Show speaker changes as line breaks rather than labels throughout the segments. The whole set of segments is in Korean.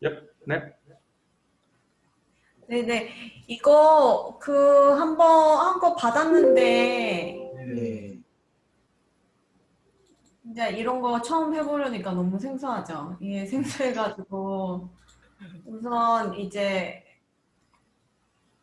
Yep. Next.
네네. 이거 그 한번 한 거 받았는데
네.
이제 이런 거 처음 해보려니까 너무 생소하죠. 이게 생소해가지고 우선 이제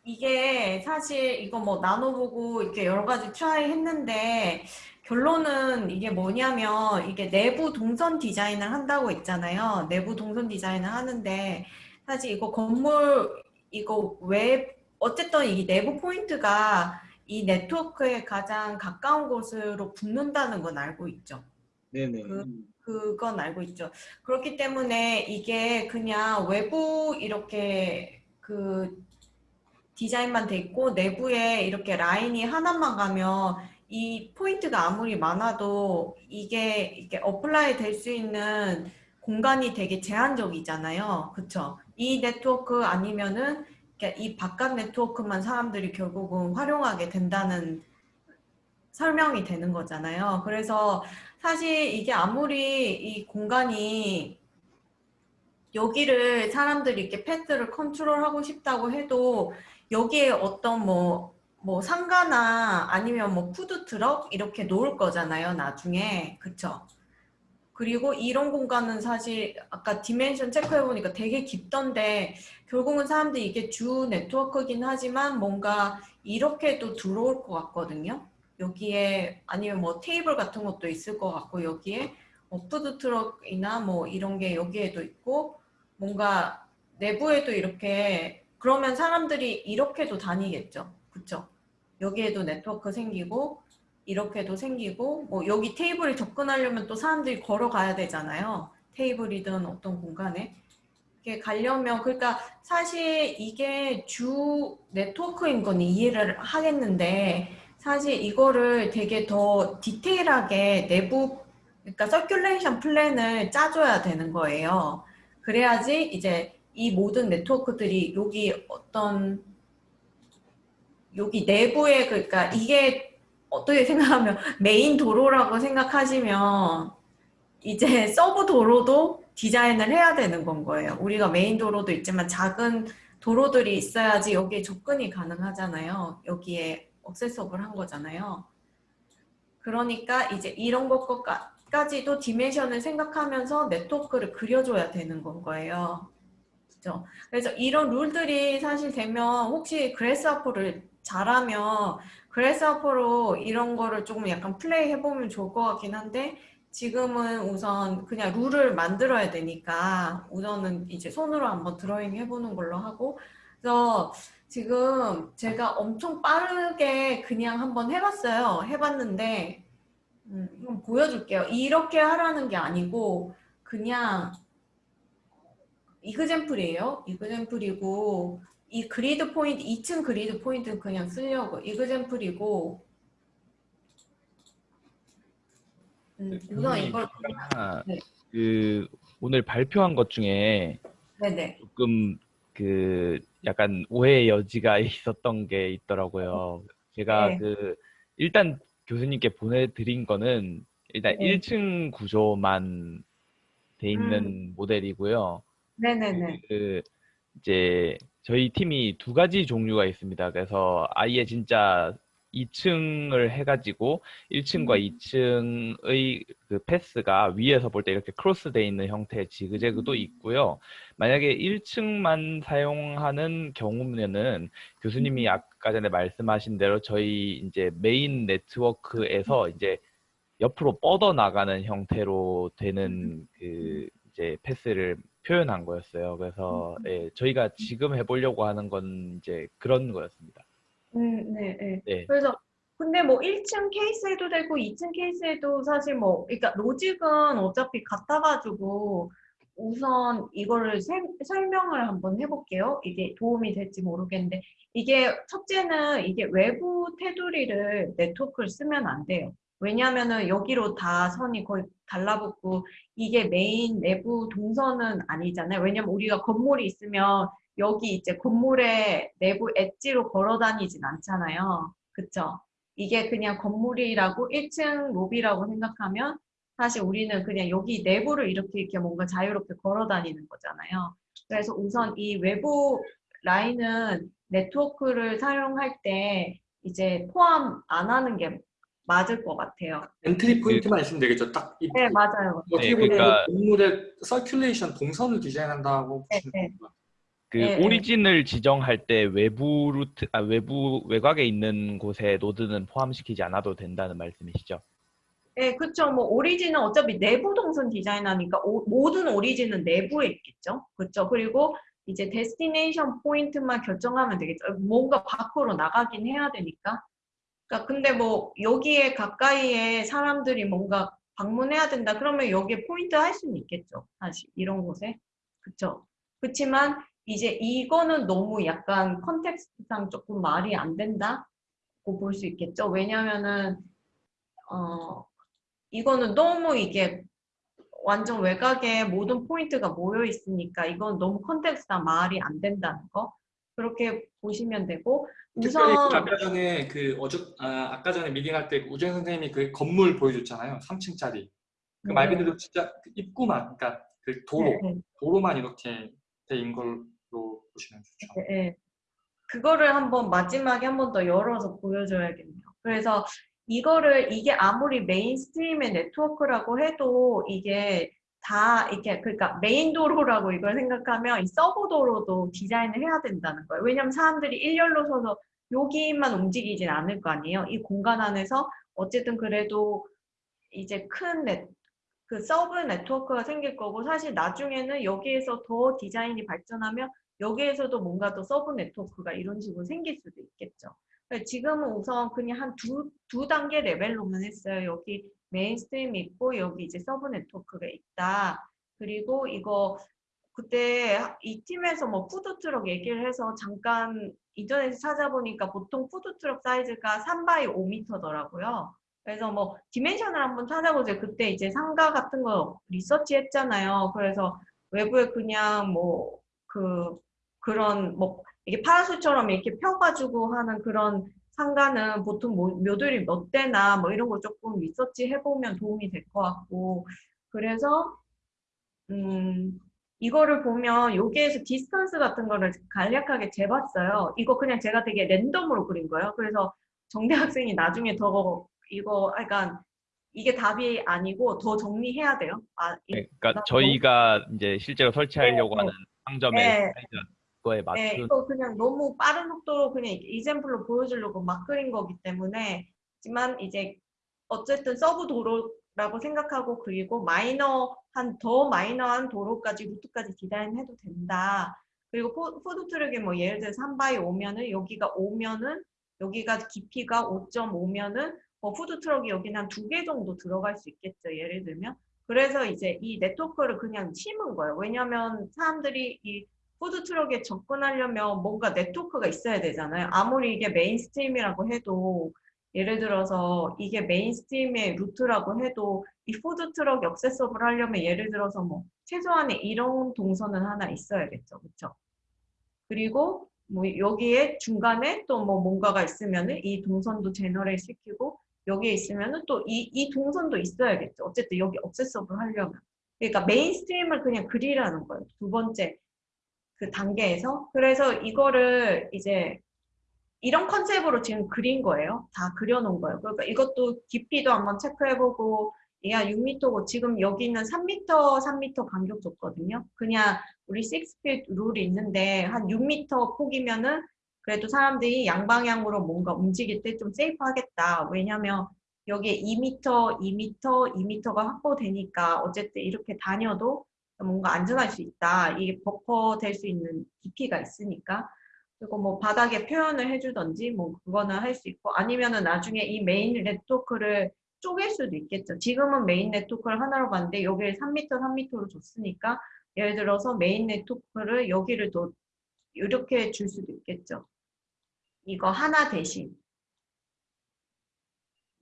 이게 사실 이거 뭐 나눠보고 이렇게 여러 가지 try 했는데 결론은 이게 뭐냐면 이게 내부 동선 디자인을 한다고 했잖아요. 내부 동선 디자인을 하는데 사실 이거 건물 이거 왜 어쨌든 이 내부 포인트가 이 네트워크에 가장 가까운 곳으로 붙는다는 건 알고 있죠.
네네.
그- 그건 알고 있죠. 그렇기 때문에 이게 그냥 외부 이렇게 그 디자인만 돼 있고 내부에 이렇게 라인이 하나만 가면 이 포인트가 아무리 많아도 이게 이게 apply 될 수 있는 공간이 되게 제한적이잖아요. 그쵸? 이 네트워크 아니면은 이 바깥 네트워크만 사람들이 결국은 활용하게 된다는 설명이 되는 거잖아요. 그래서 사실 이게 아무리 이 공간이 여기를 사람들이 이렇게 패스를 컨트롤하고 싶다고 해도 여기에 어떤 뭐, 뭐 상가나 아니면 뭐 푸드트럭 이렇게 놓을 거잖아요. 나중에. 그쵸? 그리고 이런 공간은 사실 아까 dimension 체크해보니까 되게 깊던데 결국은 사람들이 이게 주 네트워크긴 하지만 뭔가 이렇게도 들어올 것 같거든요. 여기에 아니면 뭐 테이블 같은 것도 있을 것 같고 여기에 뭐 푸드트럭이나 뭐 이런 게 여기에도 있고 뭔가 내부에도 이렇게 그러면 사람들이 이렇게도 다니겠죠. 그쵸? 여기에도 네트워크 생기고 이렇게도 생기고 뭐 여기 테이블에 접근하려면 또 사람들이 걸어가야 되잖아요. 테이블이든 어떤 공간에 이렇게 가려면 그러니까 사실 이게 주 네트워크인 건 이해를 하겠는데 사실 이거를 되게 더 디테일하게 내부 그러니까 circulation plan을 짜줘야 되는 거예요. 그래야지 이제 이 모든 네트워크들이 여기 어떤 여기 내부에 그러니까 이게 어떻게 생각하면 메인 도로라고 생각하시면 이제 서브 도로도 디자인을 해야 되는 건 거예요. 우리가 메인 도로도 있지만 작은 도로들이 있어야지 여기에 접근이 가능하잖아요. 여기에 accessible 한 거잖아요. 그러니까 이제 이런 것까지도 dimension을 생각하면서 네트워크를 그려줘야 되는 건 거예요. 그죠? 그래서 이런 룰들이 사실 되면 혹시 그래스아퍼를 잘하면 그래스아퍼로 이런 거를 조금 약간 플레이 해보면 좋을 것 같긴 한데 지금은 우선 그냥 룰을 만들어야 되니까 우선은 이제 손으로 한번 드로잉 해보는 걸로 하고 그래서 지금 제가 엄청 빠르게 그냥 한번 해봤어요. 해봤는데 음, 이건 보여줄게요. 이렇게 하라는 게 아니고 그냥 이그젠플이에요. 이그젠플이고 이 그리드 포인트 2층 그리드 포인트는 그냥 쓰려고 이그젠플이고 음, 우선
교수님,
이걸
제가
네.
그 오늘 발표한 것 중에
네네
조금 그 약간 오해의 여지가 있었던 게 있더라고요. 제가
네.
그 일단 교수님께 보내드린 거는 일단
네.
1층 구조만 돼 있는
음.
모델이고요.
네네네
그 이제 저희 팀이 두 가지 종류가 있습니다. 그래서 아예 진짜 2층을 해가지고 1층과
음.
2층의 그 패스가 위에서 볼 때 이렇게 크로스돼 있는 형태의 지그재그도
음.
있고요. 만약에 1층만 사용하는 경우면은 교수님이
음.
아까 전에 말씀하신 대로 저희 이제 메인 네트워크에서 이제 옆으로 뻗어 나가는 형태로 되는 그 이제 패스를 표현한 거였어요. 그래서 예, 저희가 지금 해보려고 하는 건 이제 그런 거였습니다.
음, 네, 네.
네.
그래서 근데 뭐 1층 케이스에도 되고 2층 케이스에도 사실 뭐 그러니까 로직은 어차피 같아가지고 우선 이거를 세- 설명을 한번 해볼게요. 이게 도움이 될지 모르겠는데 이게 첫째는 이게 외부 테두리를 네트워크를 쓰면 안 돼요. 왜냐하면은 여기로 다 선이 거의 달라붙고 이게 메인 내부 동선은 아니잖아요. 왜냐면 우리가 건물이 있으면 여기 이제 건물의 내부 엣지로 걸어 다니진 않잖아요. 그쵸? 이게 그냥 건물이라고 1층 로비라고 생각하면 사실 우리는 그냥 여기 내부를 이렇게 이렇게 뭔가 자유롭게 걸어 다니는 거잖아요. 그래서 우선 이 외부 라인은 네트워크를 사용할 때 이제 포함 안 하는 게 맞을 것 같아요.
entry point만 있으면 되겠죠. 딱 이,
네, 맞아요.
어떻게
네,
보면
그러니까-
건물의 circulation 동선을 디자인한다고
네,
보시면
네.
됩니다.
그
네, 네.
origin을 지정할 때 외부 루트, 아, 외부 외곽에 있는 곳에 노드는 포함시키지 않아도 된다는 말씀이시죠?
네, 그렇죠. 뭐 origin은 어차피 내부 동선 디자인하니까 오- 모든 origin은 내부에 있겠죠. 그렇죠. 그리고 이제 destination point만 결정하면 되겠죠. 뭔가 밖으로 나가긴 해야 되니까. 그러니까 근데 뭐 여기에 가까이에 사람들이 뭔가 방문해야 된다. 그러면 여기에 포인트 할 수는 있겠죠. 사실 이런 곳에. 그렇죠. 그렇지만 이제 이거는 너무 약간 context상 조금 말이 안 된다고 볼 수 있겠죠. 왜냐면은 어 이거는 너무 이게 완전 외곽에 모든 포인트가 모여 있으니까 이건 너무 컨텍스트상 말이 안 된다는 거 그렇게 보시면 되고
특별히
우선
그 아까 전에 그 어저 아, 아까 전에 미팅할 때 우재 선생님이 그 건물 보여줬잖아요. 3층짜리. 그말
네.
그대로 진짜 그 입구만, 그러니까 그 도로,
네, 네.
도로만 이렇게 돼인 걸로 보시면 좋죠.
네, 네. 그거를 한번 마지막에 한 번 더 열어서 보여줘야겠네요. 그래서 이거를 이게 아무리 mainstream의 네트워크라고 해도 이게 다 이렇게 그러니까 메인 도로라고 이걸 생각하면 이 서브 도로도 디자인을 해야 된다는 거예요. 왜냐하면 사람들이 일렬로 서서 여기만 움직이진 않을 거 아니에요. 이 공간 안에서 어쨌든 그래도 이제 큰 네, 그 서브 네트워크가 생길 거고 사실 나중에는 여기에서 더 디자인이 발전하면 여기에서도 뭔가 더 서브 네트워크가 이런 식으로 생길 수도 있겠죠. 지금은 우선 그냥 한 두 두 단계 레벨로만 했어요. 여기 mainstream이 있고 여기 이제 서브 네트워크가 있다. 그리고 이거 그때 이 팀에서 뭐 푸드트럭 얘기를 해서 잠깐 인터넷에 찾아보니까 보통 푸드트럭 사이즈가 3 by 5m더라고요. 그래서 뭐 dimension을 한번 찾아보세요. 그때 이제 상가 같은 거 리서치 했잖아요. 그래서 외부에 그냥 뭐 그 그런 뭐 이게 파라솔처럼 이렇게 펴가지고 하는 그런 상가는 보통 뭐 모듈이 몇 대나 뭐 이런 거 조금 리서치 해보면 도움이 될 것 같고 그래서 음 이거를 보면 여기에서 distance 같은 거를 간략하게 재봤어요. 이거 그냥 제가 되게 랜덤으로 그린 거예요. 그래서 정대 학생이 나중에 더 이거 약간 이게 답이 아니고 더 정리해야 돼요. 아, 이-
네, 그러니까 저희가 이제 실제로 설치하려고
네,
하는 상점의
네.
사이즈 거에
네,
맞춘
이거 그냥 너무 빠른 속도로 그냥 example로 보여주려고 막 그린 거기 때문에 하지만 이제 어쨌든 서브 도로라고 생각하고 그리고 마이너한 더 마이너한 도로까지 루트까지 디자인해도 된다. 그리고 포, 푸드트럭이 뭐 예를 들어서 3 by 5면은 여기가 5면은 여기가 깊이가 5.5면은 뭐 푸드트럭이 여기는 한 두 개 정도 들어갈 수 있겠죠. 예를 들면. 그래서 이제 이 네트워크를 그냥 심은 거예요. 왜냐하면 사람들이 이 푸드트럭에 접근하려면 뭔가 네트워크가 있어야 되잖아요. 아무리 이게 mainstream이라고 해도 예를 들어서 이게 mainstream의 루트라고 해도 이 푸드트럭 accessible 하려면 예를 들어서 뭐 최소한의 이런 동선은 하나 있어야겠죠. 그렇죠? 그리고 뭐 여기에 중간에 또 뭐 뭔가가 있으면은 이 동선도 generate 시키고 여기에 있으면은 또 이 이 동선도 있어야겠죠. 어쨌든 여기 accessible 하려면. 그러니까 mainstream을 그냥 그리라는 거예요. 두 번째 그 단계에서. 그래서 이거를 이제 이런 컨셉으로 지금 그린 거예요. 다 그려놓은 거예요. 그러니까 이것도 깊이도 한번 체크해보고 얘가 6m고 지금 여기는 3m, 3m 간격 줬거든요. 그냥 우리 6feet 룰이 있는데 한 6m 폭이면은 그래도 사람들이 양방향으로 뭔가 움직일 때 좀 safe 하겠다. 왜냐면 여기에 2m, 2m, 2m가 확보되니까 어쨌든 이렇게 다녀도 뭔가 안전할 수 있다. 이게 버퍼 될 수 있는 깊이가 있으니까. 그리고 뭐 바닥에 표현을 해주던지 뭐 그거는 할 수 있고 아니면은 나중에 이 메인 네트워크를 쪼갤 수도 있겠죠. 지금은 메인 네트워크를 하나로 봤는데 여기를 3m, 3m로 줬으니까 예를 들어서 메인 네트워크를 여기를 또 이렇게 줄 수도 있겠죠. 이거 하나 대신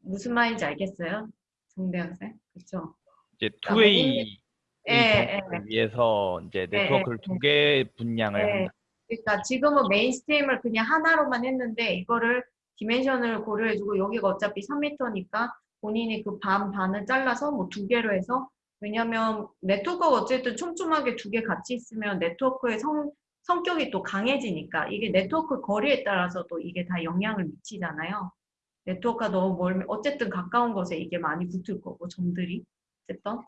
무슨 말인지 알겠어요? 정대 학생? 그렇죠?
이제
그러니까
two-way
예, 예.
를 위해서 이제
예,
네트워크를
예.
두개 분량을
네.
한다.
그러니까 지금은 mainstream을 그냥 하나로만 했는데 이거를 dimension을 고려해주고 여기가 어차피 3m니까 본인이 그 반 반을 잘라서 뭐 두 개로 해서 왜냐면 네트워크가 어쨌든 촘촘하게 두 개 같이 있으면 네트워크의 성, 성격이 또 강해지니까 이게 네트워크 거리에 따라서 또 이게 다 영향을 미치잖아요. 네트워크가 너무 멀면 어쨌든 가까운 곳에 이게 많이 붙을 거고 점들이 어쨌든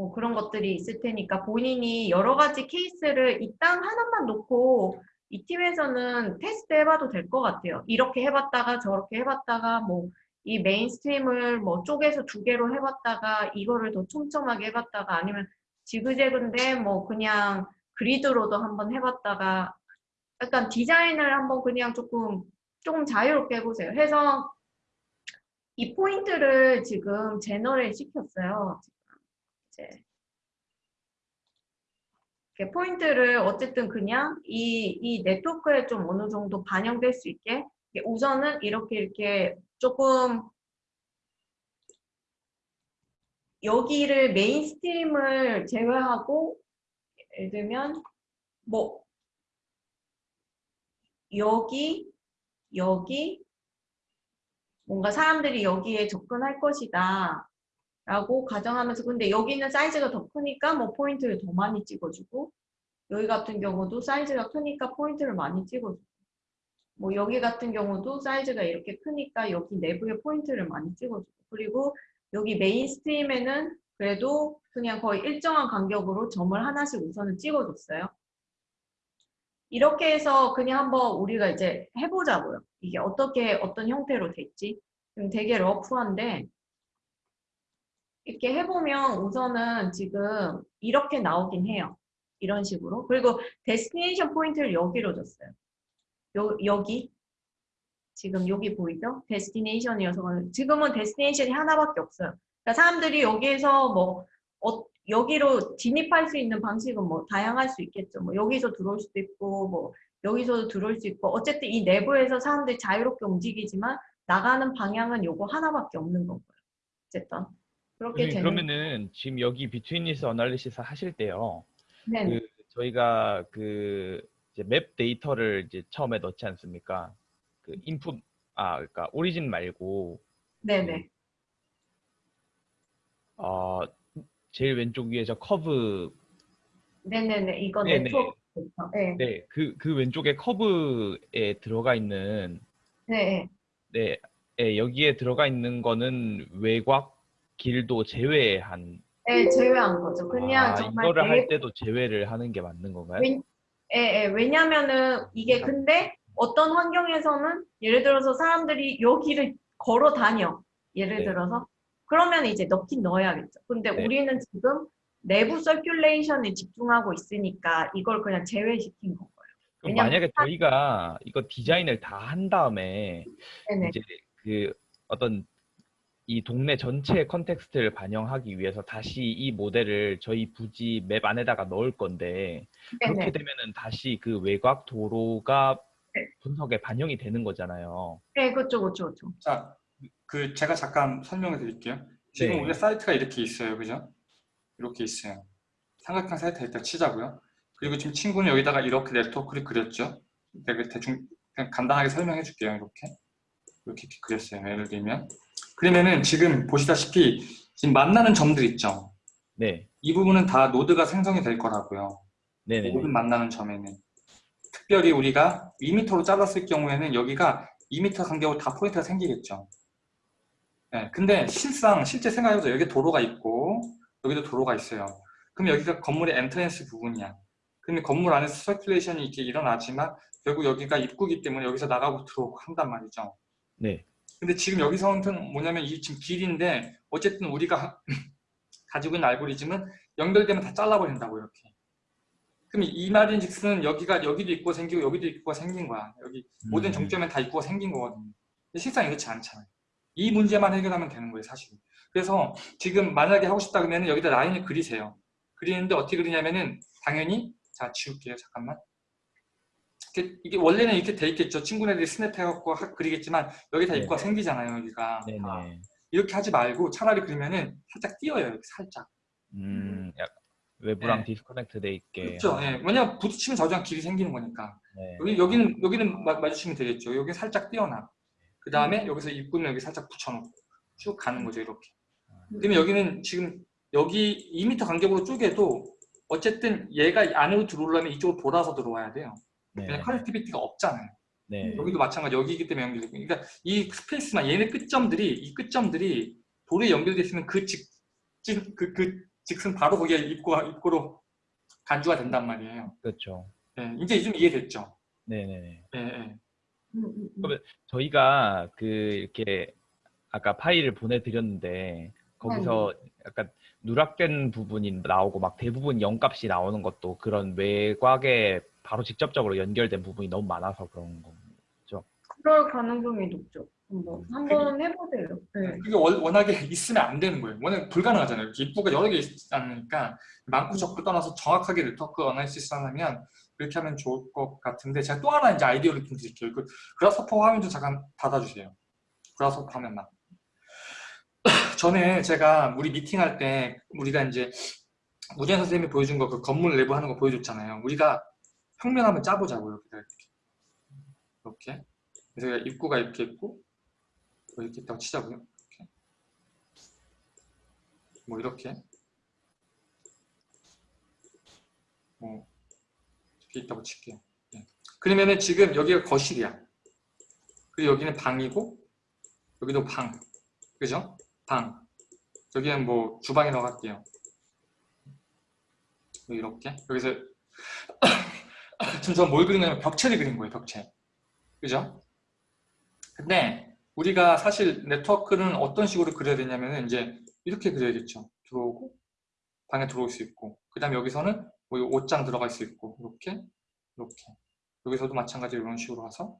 뭐 그런 것들이 있을 테니까 본인이 여러 가지 케이스를 이 땅 하나만 놓고 이 팀에서는 테스트 해봐도 될 것 같아요. 이렇게 해봤다가 저렇게 해봤다가 뭐 이 mainstream을 뭐 쪼개서 두 개로 해봤다가 이거를 더 촘촘하게 해봤다가 아니면 지그재그인데 뭐 그냥 그리드로도 한번 해봤다가 약간 디자인을 한번 그냥 조금 조금 자유롭게 해보세요. 해서 이 포인트를 지금 generate 시켰어요. 이제. 포인트를 어쨌든 그냥 이, 이 네트워크에 좀 어느 정도 반영될 수 있게 우선은 이렇게 이렇게 조금 여기를 mainstream을 제외하고 예를 들면 뭐 여기 여기 뭔가 사람들이 여기에 접근할 것이다 라고 가정하면서 근데 여기는 사이즈가 더 크니까 뭐 포인트를 더 많이 찍어주고 여기 같은 경우도 사이즈가 크니까 포인트를 많이 찍어주고 뭐 여기 같은 경우도 사이즈가 이렇게 크니까 여기 내부에 포인트를 많이 찍어주고 그리고 여기 mainstream에는 그래도 그냥 거의 일정한 간격으로 점을 하나씩 우선은 찍어줬어요. 이렇게 해서 그냥 한번 우리가 이제 해보자고요. 이게 어떻게 어떤 형태로 됐지? 지금 되게 rough한데 이렇게 해보면 우선은 지금 이렇게 나오긴 해요. 이런 식으로. 그리고 destination 포인트를 여기로 줬어요. 요, 여기. 지금 여기 보이죠? destination이어서 지금은 destination이 하나밖에 없어요. 그러니까 사람들이 여기에서 뭐 어, 여기로 진입할 수 있는 방식은 뭐 다양할 수 있겠죠. 뭐 여기서 들어올 수도 있고 뭐 여기서도 들어올 수 있고 어쨌든 이 내부에서 사람들이 자유롭게 움직이지만 나가는 방향은 요거 하나밖에 없는 거고요. 어쨌든 그렇게 되는
그러면은 지금 여기 betweenness analysis 하실 때요.
네,
그 저희가 그 이제 map 데이터를 이제 처음에 넣지 않습니까? 그 인풋 아 그러니까 origin 말고
네, 네.
어 제일 왼쪽 위에 저 커브
네네네. 이거
네네.
네트워크. 네.
네 그 그 왼쪽에 커브에 들어가 있는
네.
네 예, 여기에 들어가 있는 거는 외곽 길도 제외한
네, 제외한 거죠. 그냥
아,
정말
이거를 할 때도 제외를 하는 게 맞는 건가요?
왜, 예, 예, 왜냐면은 이게 근데 어떤 환경에서는 예를 들어서 사람들이 여기를 걸어 다녀. 예를
네.
들어서. 그러면 이제 넣긴 넣어야겠죠. 근데
네.
우리는 지금 내부 circulation에 집중하고 있으니까 이걸 그냥 제외시킨 건 거예요.
그럼 만약에 저희가 이거 디자인을 다 한 다음에
네네.
이제 그 어떤 이 동네 전체의 context를 반영하기 위해서 다시 이 모델을 저희 부지 map 안에다가 넣을 건데 그렇게
네네.
되면은 다시 그 외곽 도로가
네.
분석에 반영이 되는 거잖아요.
네, 그쵸, 그쵸, 그쵸.
자, 그 제가 잠깐 설명해 드릴게요. 지금
네.
우리가 사이트가 이렇게 있어요. 그죠? 이렇게 있어요. 삼각형 사이트 일단 치자고요. 그리고 지금 친구는 여기다가 이렇게 네트워크를 그렸죠. 대충 그냥 간단하게 설명해 줄게요. 이렇게, 이렇게 그렸어요. 예를 들면. 그러면은 지금 보시다시피 지금 만나는 점들 있죠.
네,
이 부분은 다 노드가 생성이 될 거라고요.
네네.
모든 만나는 점에는. 특별히 우리가 2m로 잘랐을 경우에는 여기가 2m 간격으로 다 포인트가 생기겠죠. 네, 근데 실상 실제 생각해보자 여기 도로가 있고 여기도 도로가 있어요. 그럼 여기가 건물의 entrance 부분이야. 그러면 건물 안에서 circulation이 이렇게 일어나지만 결국 여기가 입구기 때문에 여기서 나가고 들어오고 한단 말이죠.
네,
근데 지금 여기서는 뭐냐면 이 지금 길인데 어쨌든 우리가 가지고 있는 알고리즘은 연결되면 다 잘라버린다고 이렇게. 그럼 이 말인즉슨 여기가 여기도 입구가 생기고 여기도 입구가 생긴 거야. 여기 모든
음.
정점에 다 입구가 생긴 거거든요. 근데 실상 이렇지 않잖아요. 이 문제만 해결하면 되는 거예요, 사실. 그래서 지금 만약에 하고 싶다 그러면 여기다 라인을 그리세요. 그리는데 어떻게 그리냐면은 당연히 자 지울게요, 잠깐만. 이게, 이게 원래는 이렇게 돼 있겠죠. 친구네들이 snap해갖고 하- 그리겠지만 여기 다
네.
입구가 생기잖아요, 여기가. 다. 이렇게 하지 말고 차라리 그러면은 살짝 띄어요, 이렇게 살짝.
음, 약 외부랑
네.
disconnect 돼 있게.
그렇죠. 예. 왜냐면 부딪히면 저장 길이 생기는 거니까.
네.
여기 여기는 여기는 마, 마주치면 되겠죠. 여기 살짝 띄어놔. 그 다음에 여기서 입구는 여기 살짝 붙여놓고 쭉 가는 거죠 이렇게. 그러면 여기는 지금 여기 2m 간격으로 쪼개도 어쨌든 얘가 안으로 들어오려면 이쪽으로 돌아서 들어와야 돼요.
네.
그냥 connectivity가 없잖아요.
네.
여기도 마찬가지 여기이기 때문에 연결되고 그러니까 이 space만 얘네 끝점들이 이 끝점들이 도로에 연결돼 있으면 그 직진 그, 그 직선 바로 거기에 입구 입구로 간주가 된단 말이에요.
그렇죠.
예, 이제 좀 이해됐죠?
네네네.
예, 예.
음, 음, 음.
그러면 저희가 그 이렇게 아까 파일을 보내드렸는데 거기서 약간 누락된 부분이 나오고 막 대부분 0값이 나오는 것도 그런 외곽에 바로 직접적으로 연결된 부분이 너무 많아서 그런 거.
그럴 가능성이 높죠. 한번 한번 해보세요. 네.
그게 월- 워낙에 있으면 안 되는 거예요. 워낙 불가능하잖아요. 이렇게 입구가 여러 개 있지 않으니까 많고 적고 떠나서 정확하게 network analysis 하려면 그렇게 하면 좋을 것 같은데 제가 또 하나 이제 아이디어를 좀 드릴게요. 그 Grasshopper 화면 좀 잠깐 닫아주세요. Grasshopper 화면만. 전에 제가 우리 미팅할 때 우리가 이제 우재 선생님이 보여준 거 그 건물 내부 하는 거 보여줬잖아요. 우리가 평면 한번 짜보자고요. 이렇게. 이렇게. 그래서 입구가 이렇게 있고 뭐 이렇게 있다고 치자고요. 이렇게. 뭐 이렇게. 뭐 이렇게 있다고 칠게요. 예. 그러면은 지금 여기가 거실이야. 그리고 여기는 방이고 여기도 방. 그죠? 방. 여기는 뭐 주방이라고 할게요. 뭐 이렇게. 여기서 저뭘 그린 거냐면 벽체를 그린 거예요. 벽체. 그죠? 근데 우리가 사실 네트워크는 어떤 식으로 그려야 되냐면은 이제 이렇게 그려야겠죠. 들어오고 방에 들어올 수 있고 그 다음에 여기서는 뭐 옷장 들어갈 수 있고 이렇게 이렇게 여기서도 마찬가지로 이런 식으로 와서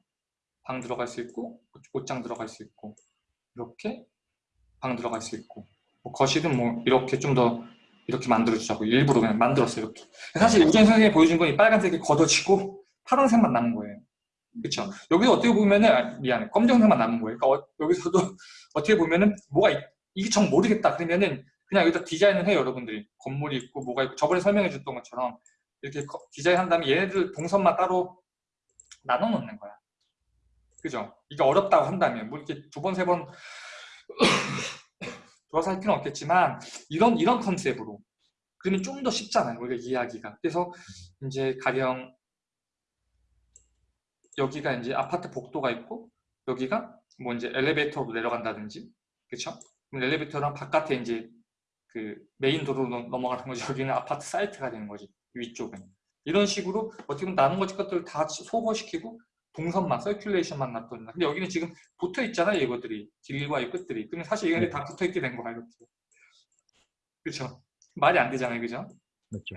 방 들어갈 수 있고 옷- 옷장 들어갈 수 있고 이렇게 방 들어갈 수 있고 뭐 거실은 뭐 이렇게 좀 더 이렇게 만들어 주자고 일부러 그냥 만들었어요 이렇게. 사실 우전 선생님이 보여준 건 이 빨간색이 걷어지고 파란색만 남은 거예요. 그렇죠 여기서 어떻게 보면은 아, 미안해. 검정색만 남은 거예요. 그러니까 어- 여기서도 어떻게 보면은 뭐가 있- 이게 정 모르겠다 그러면은 그냥 여기다 디자인을 해요 여러분들이. 건물이 있고 뭐가 있고. 저번에 설명해 줬던 것처럼 이렇게 거- 디자인한 다음에 얘네들 동선만 따로 나눠 놓는 거야. 그죠? 이게 어렵다고 한다면 뭐 이렇게 두 번 세번 돌아서 할 필요는 없겠지만 이런 이런 컨셉으로. 그러면 좀 더 쉽잖아요 우리가 이해하기가. 그래서 이제 가령 여기가 이제 아파트 복도가 있고 여기가 뭐 이제 엘리베이터로 내려간다든지 그렇죠? 엘리베이터랑 바깥에 이제 그 메인 도로로 넘- 넘어가는 거지. 여기는 아파트 사이트가 되는 거지 위쪽은. 이런 식으로 어떻게 보면 나눈 것 것들을 다 소거시키고 동선만 circulation만 놔뒀나. 근데 여기는 지금 붙어 있잖아요 이것들이. 길과의 끝들이. 그러면 사실 이게
네.
다 붙어 있게 된 거야 이렇게 그렇죠 말이 안 되잖아요 그죠?
그렇죠.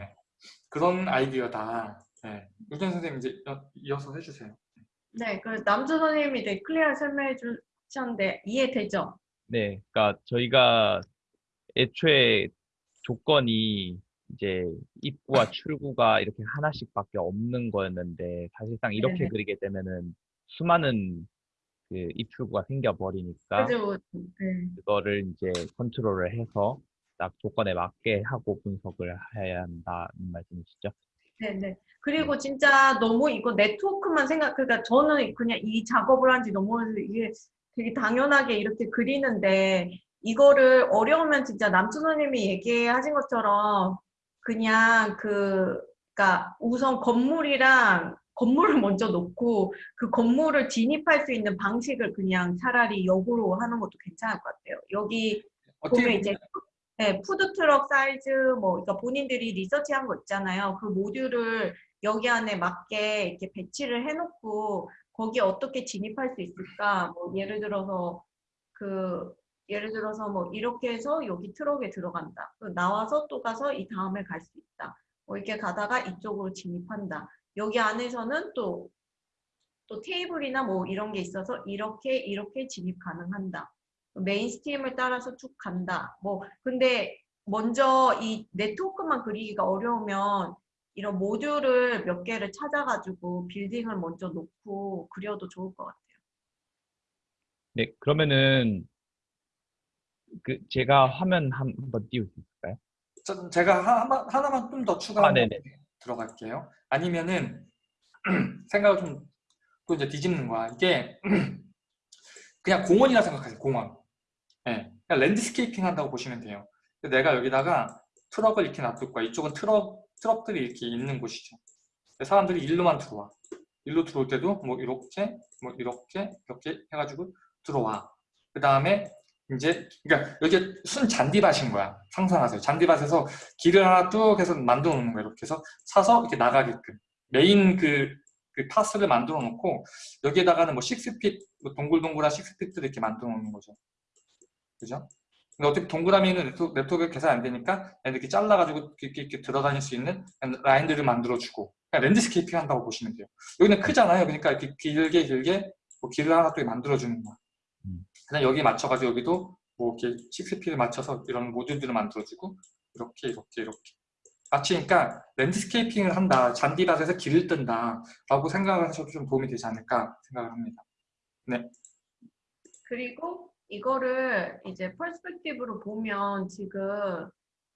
그런 아이디어다. 네. 유전 선생님 이제 어, 이어서 해주세요.
네, 그 남주 선생님이 되게 클리어하게 설명해 주셨는데 이해되죠?
네, 그러니까 저희가 애초에 조건이 이제 입구와 출구가 이렇게 하나씩밖에 없는 거였는데 사실상 이렇게
네네.
그리게 되면은 수많은 그 입출구가 생겨버리니까
그죠? 네.
그거를 이제 컨트롤을 해서 딱 조건에 맞게 하고 분석을 해야 한다는 말씀이시죠?
네네. 그리고 진짜 너무 이거 네트워크만 생각, 그러니까 저는 그냥 이 작업을 한지 너무 이게 되게 당연하게 이렇게 그리는데 이거를 어려우면 진짜 남춘 선생님이 얘기하신 것처럼 그냥 그, 그러니까 우선 건물이랑 건물을 먼저 놓고 그 건물을 진입할 수 있는 방식을 그냥 차라리 역으로 하는 것도 괜찮을 것 같아요. 여기 보면 이제 네, 푸드트럭 사이즈 뭐 그러니까 본인들이 리서치한 거 있잖아요. 그 모듈을 여기 안에 맞게 이렇게 배치를 해놓고 거기에 어떻게 진입할 수 있을까? 뭐 예를 들어서 그 예를 들어서 뭐 이렇게 해서 여기 트럭에 들어간다. 그 나와서 또 가서 이 다음에 갈 수 있다. 뭐 이렇게 가다가 이쪽으로 진입한다. 여기 안에서는 또 또 테이블이나 뭐 이런 게 있어서 이렇게 이렇게 진입 가능한다. main stream을 따라서 쭉 간다. 뭐 근데 먼저 이 네트워크만 그리기가 어려우면 이런 모듈을 몇 개를 찾아가지고 빌딩을 먼저 놓고 그려도 좋을 것 같아요.
네, 그러면은 그 제가 화면 한- 한번 띄울 수 있을까요?
저- 제가 하나, 하나만 좀 더 추가
아.
들어갈게요. 아니면은 생각을 좀 또 이제 뒤집는 거야. 이게 그냥 공원이라 생각하세요. 공원. 예, 그러니까 landscaping 한다고 보시면 돼요. 내가 여기다가 트럭을 이렇게 놔둘 거야. 이쪽은 트럭, 트럭들이 이렇게 있는 곳이죠. 사람들이 일로만 들어와. 일로 들어올 때도 뭐 이렇게, 뭐 이렇게, 이렇게 해가지고 들어와. 그 다음에 이제, 그러니까 여기 순 잔디밭인 거야. 상상하세요. 잔디밭에서 길을 하나 뚝 해서 만들어 놓는 거야. 이렇게 해서 사서 이렇게 나가게끔. 메인 그, 그 path를 만들어 놓고 여기에다가는 뭐 식스핏, 뭐 동글동글한 식스핏들을 이렇게 만들어 놓는 거죠. 그죠? 근데 어차피 동그라미는 네트워크, 네트워크 계산 안 되니까 이렇게 잘라가지고 이렇게, 이렇게 들어다닐 수 있는 라인들을 만들어주고 그냥 landscaping 한다고 보시면 돼요. 여기는 크잖아요. 그러니까 이렇게 길게 길게 뭐 길을 하나 또 만들어주는 거야.
음.
그냥 여기에 맞춰가지고 여기도 뭐 이렇게 식스피를 맞춰서 이런 모듈들을 만들어주고 이렇게 이렇게 이렇게 마치 그러니까 landscaping을 한다. 잔디밭에서 길을 뜬다. 라고 생각을 하셔도 좀 도움이 되지 않을까 생각을 합니다.
그리고 이거를 이제 perspective로 보면 지금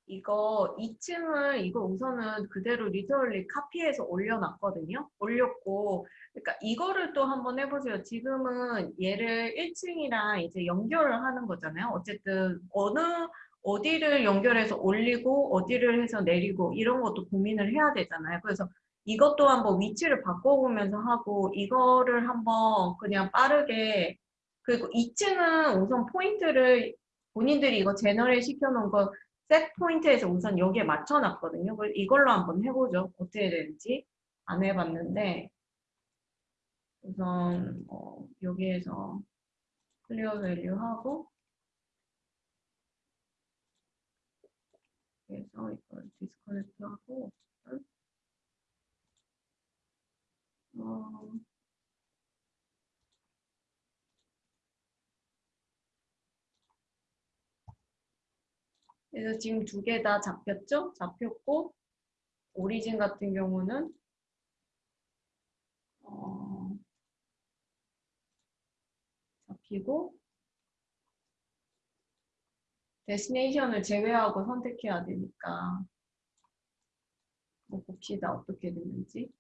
이거 2층을 이거 우선은 그대로 literally 카피해서 올려놨거든요. 올렸고 그러니까 이거를 또 한번 해보세요. 지금은 얘를 1층이랑 이제 연결을 하는 거잖아요. 어쨌든 어느 어디를 연결해서 올리고 어디를 해서 내리고 이런 것도 고민을 해야 되잖아요. 그래서 이것도 한번 위치를 바꿔보면서 하고 이거를 한번 그냥 빠르게 그리고 2층은 우선 포인트를 본인들이 이거 generate 시켜놓은 거 set point에서 우선 여기에 맞춰놨거든요. 이걸로 한번 해보죠. 어떻게 되는지 안 해봤는데 우선 어, 여기에서 clear value 하고 그래서 이걸 disconnect 하고 어, 그래서 지금 두 개 다 잡혔죠? 잡혔고 origin 같은 경우는 어, 잡히고 데스티네이션을 제외하고 선택해야 되니까 뭐 봅시다 어떻게 됐는지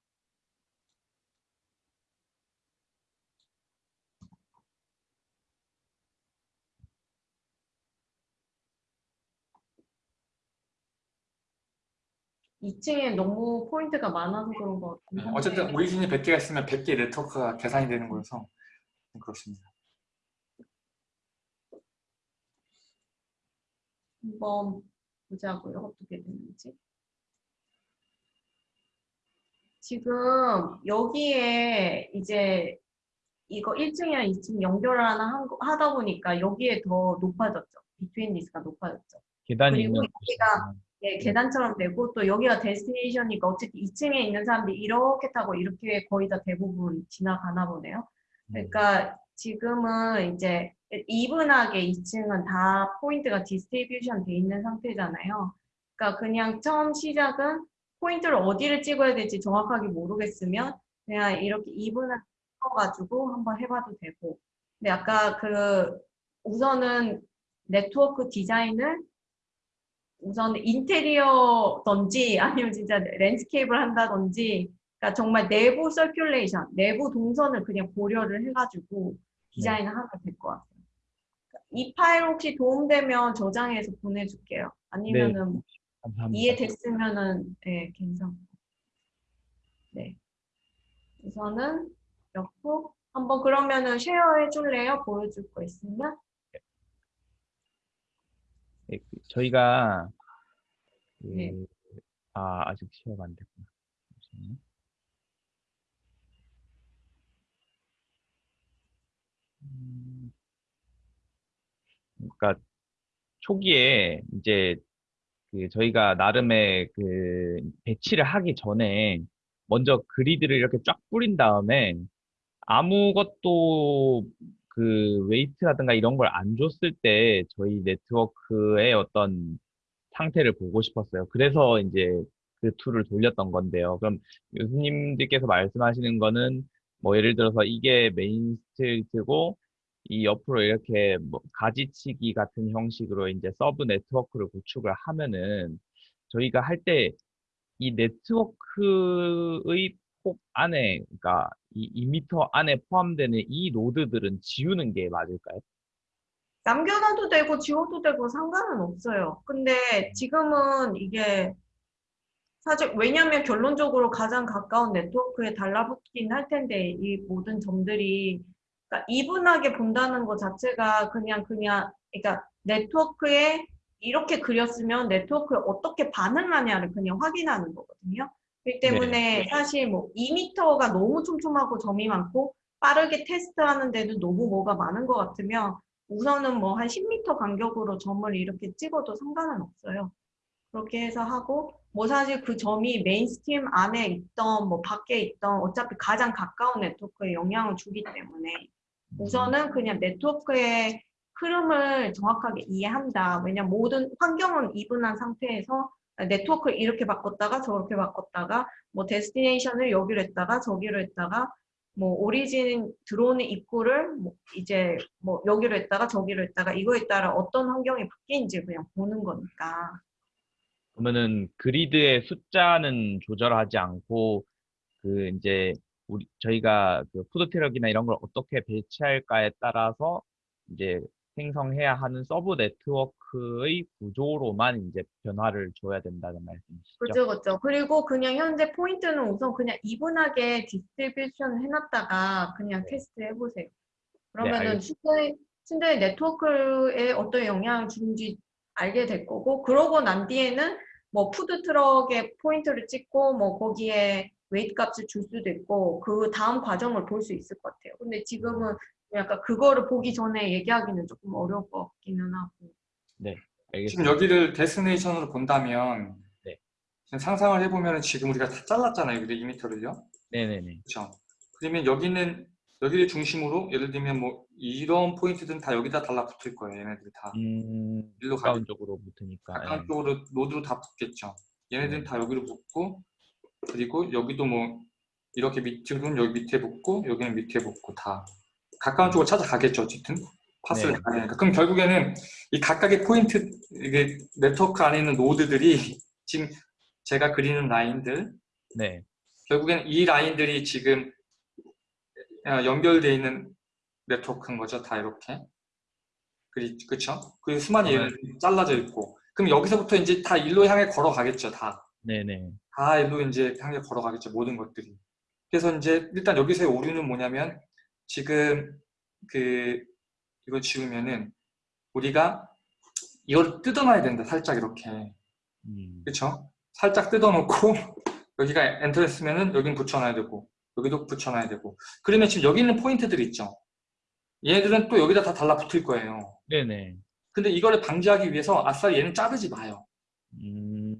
이층에 너무 포인트가 많아서 그런 것 한데
어쨌든 origin이 100개가 있으면 100개 네트워크가 계산이 되는 거여서 그렇습니다.
한번 보자고요. 어떻게 됐는지. 지금 여기에 이제 이거 1층이랑 2층 연결을 하나 하다 보니까 여기에 더 높아졌죠. betweenness가 높아졌죠.
계단이
그리고
있는
여기가
곳이구나.
예, 계단처럼 되고 또 여기가 destination이니까 어쨌든 2층에 있는 사람들이 이렇게 타고 이렇게 거의 다 대부분 지나가나 보네요. 그러니까 지금은 이제 even하게 2층은 다 포인트가 distribution 돼 있는 상태잖아요. 그러니까 그냥 처음 시작은 포인트를 어디를 찍어야 될지 정확하게 모르겠으면 그냥 이렇게 even하게 찍어가지고 한번 해봐도 되고. 근데 아까 그 우선은 네트워크 디자인을 우선 인테리어든지 아니면 진짜 landscape를 한다든지 그러니까 정말 내부 circulation, 내부 동선을 그냥 고려를 해가지고 디자인을 하면 될 것 같아요. 이 파일 혹시 도움되면 저장해서 보내줄게요. 아니면은
감사합니다.
이해됐으면은 네, 괜찮고. 네. 우선은 넣고 한번 그러면은 쉐어해 줄래요? 보여줄 거 있으면?
네, 그 저희가 그,
네.
아 아직 시험가 안 됐구나. 잠시만요. 음, 그러니까 초기에 이제 그 저희가 나름의 그 배치를 하기 전에 먼저 그리드를 이렇게 쫙 뿌린 다음에 아무것도 그 weight라든가 이런 걸 안 줬을 때 저희 네트워크의 어떤 상태를 보고 싶었어요. 그래서 이제 그 tool을 돌렸던 건데요. 그럼 교수님들께서 말씀하시는 거는 뭐 예를 들어서 이게 main street고 이 옆으로 이렇게 뭐 가지치기 같은 형식으로 이제 sub network를 구축을 하면은 저희가 할 때 이 네트워크의 폭 안에 그러니까 이 2m 안에 포함되는 이 노드들은 지우는 게 맞을까요?
남겨놔도 되고 지워도 되고 상관은 없어요. 근데 지금은 이게 사실 왜냐하면 결론적으로 가장 가까운 네트워크에 달라붙긴 할 텐데 이 모든 점들이 그러니까 이분하게 본다는 것 자체가 그냥 그냥 그러니까 네트워크에 이렇게 그렸으면 네트워크에 어떻게 반응하냐를 그냥 확인하는 거거든요. 그렇기 때문에 사실 뭐 2m가 너무 촘촘하고 점이 많고 빠르게 테스트하는데도 너무 뭐가 많은 것 같으면 우선은 뭐 한 10m 간격으로 점을 이렇게 찍어도 상관은 없어요. 그렇게 해서 하고 뭐 사실 그 점이 main street 안에 있던 뭐 밖에 있던 어차피 가장 가까운 네트워크에 영향을 주기 때문에 우선은 그냥 네트워크의 흐름을 정확하게 이해한다. 왜냐면 모든 환경은 even한 상태에서 네트워크를 이렇게 바꿨다가 저렇게 바꿨다가 뭐 destination을 여기로 했다가 저기로 했다가 뭐 origin 들어오는 입구를 뭐 이제 뭐 여기로 했다가 저기로 했다가 이거에 따라 어떤 환경이 바뀌는지 그냥 보는 거니까.
그러면은 그리드의 숫자는 조절하지 않고 그 이제 우리 저희가 그 푸드 트럭이나 이런 걸 어떻게 배치할까에 따라서 이제 생성해야 하는 sub network의 구조로만 이제 변화를 줘야 된다는 말씀이시죠?
그죠, 그죠. 그리고 그냥 현재 포인트는 우선 그냥 even하게 distribution 해놨다가 그냥 테스트 해보세요. 그러면은
알겠습니다.
실제, 실제 네트워크에 어떤 영향을 주는지 알게 될 거고, 그러고 난 뒤에는 뭐 푸드 트럭에 포인트를 찍고, 뭐 거기에 weight 값을 줄 수도 있고, 그 다음 과정을 볼 수 있을 것 같아요. 근데 지금은 약간 그거를 보기 전에 얘기하기는 조금 어려울 것 같기는 하고.
지금
알겠습니다.
여기를 destination으로 본다면
네.
지금 상상을 해보면 지금 우리가 다 잘랐잖아요. 근데 2m를요.
네네네.
그렇죠. 그러면 여기는 여기를 중심으로 예를 들면 뭐 이런 포인트들은 다 여기다 달라붙을 거예요. 얘네들 다
음,
일로 가
가까운 쪽으로 붙으니까.
가까운
예.
쪽으로 노드로 다 붙겠죠. 얘네들은
네.
다 여기로 붙고 그리고 여기도 뭐 이렇게 밑으로는 여기 밑에 붙고 여기는 밑에 붙고 다 가까운 쪽으로 찾아가겠죠. 어쨌든 path를
네.
가야 되니까. 그럼 결국에는 이 각각의 포인트 이게 네트워크 안에 있는 노드들이 지금 제가 그리는 라인들
네.
결국엔 이 라인들이 지금 어, 연결되어 있는 네트워크인 거죠. 다 이렇게. 그쵸? 그 수많은
네.
얘는 잘라져 있고. 그럼 여기서부터 이제 다 일로 향해 걸어가겠죠. 다.
네네.
다 일로 이제 향해 걸어가겠죠. 모든 것들이. 그래서 이제 일단 여기서의 오류는 뭐냐면 지금 그 이걸 지우면은 우리가 이걸 뜯어놔야 된다. 살짝 이렇게.
음,
그쵸? 살짝 뜯어놓고 여기가 엔터 했으면은 여긴 붙여놔야 되고 여기도 붙여놔야 되고 그러면 지금 여기 있는 포인트들 있죠? 얘네들은 또 여기다 다 달라붙을 거예요.
네네.
근데 이거를 방지하기 위해서 아싸 얘는 자르지 마요.
음,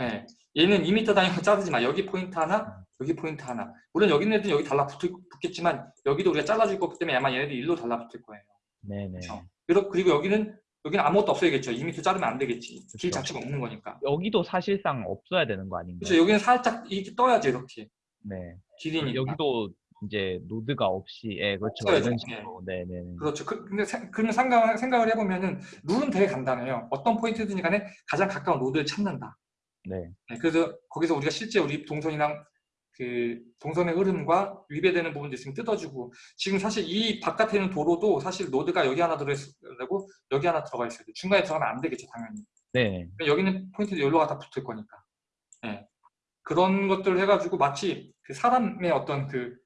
예. 얘는 2m 단위로 자르지 마. 여기 포인트 하나, 여기 포인트 하나. 물론 여기 있는 애들은 여기 달라붙 겠지만 여기도 우리가 잘라줄 거기 때문에 아마 얘네들이 일로 달라붙을 거예요.
네네.
그쵸? 그리고 그리고 여기는 여기는 아무것도 없어야겠죠. 2m 자르면 안 되겠지. 길
그쵸.
자체가 없는 거니까.
여기도 사실상 없어야 되는 거 아닌가요?
그렇죠. 여기는 살짝 이렇게 떠야지 이렇게
네.
길이니까.
여기도 이제 노드가 없이, 예, 그렇죠.
없어야죠.
이런 식으로. 네네.
그렇죠. 그, 근데 생- 그러면 생각, 생각을 해보면은 룰은 되게 간단해요. 어떤 포인트든 간에 가장 가까운 노드를 찾는다.
네.
네, 그래서 거기서 우리가 실제 우리 동선이랑 그 동선의 흐름과 위배되는 부분도 있으면 뜯어주고 지금 사실 이 바깥에 있는 도로도 사실 노드가 여기 하나 들어있고 여기 하나 들어가 있어야 돼. 중간에 들어가면 안 되겠죠, 당연히.
네.
여기는 포인트도 여기로가 다 붙을 거니까. 예. 그런 것들을 해가지고 마치 그 사람의 어떤 그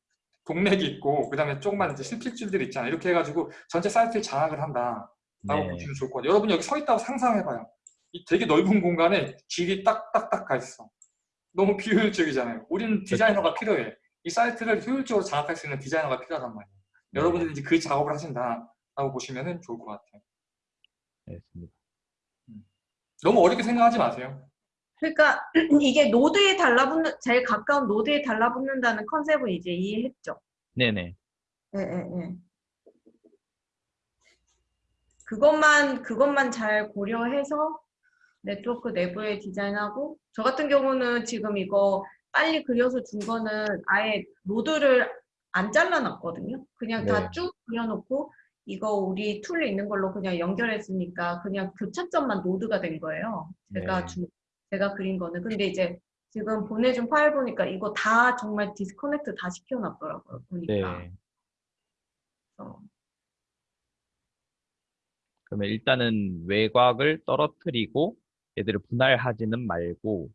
동맥이 있고 그 다음에 조그만 이제 실핏줄들이 있잖아요. 이렇게 해가지고 전체 사이트를 장악을 한다 라고
네.
보시면 좋을 것 같아요. 여러분 여기 서 있다고 상상해봐요. 이 되게 넓은 공간에 길이 딱딱딱 가 있어. 너무 비효율적이잖아요. 우리는 디자이너가 필요해. 이 사이트를 효율적으로 장악할 수 있는 디자이너가 필요하단 말이에요.
네.
여러분들이 이제 그 작업을 하신다라고 보시면 좋을 것 같아요.
알겠습니다.
너무 어렵게 생각하지 마세요.
그러니까 이게 노드에 달라붙는 제일 가까운 노드에 달라붙는다는 컨셉을 이제 이해했죠.
네네.
예, 예, 예. 그것만 그것만 잘 고려해서 네트워크 내부에 디자인하고 저 같은 경우는 지금 이거 빨리 그려서 준 거는 아예 노드를 안 잘라놨거든요. 그냥
네.
다쭉 그려놓고 이거 우리 tool에 있는 걸로 그냥 연결했으니까 그냥 교차점만 노드가 된 거예요. 제가
네.
주, 제가 그린 거는. 근데 이제 지금 보내준 파일 보니까 이거 다 정말 disconnect 다 시켜놨더라고요. 보니까.
네.
어.
그러면 일단은 외곽을 떨어뜨리고 얘들을 분할하지는 말고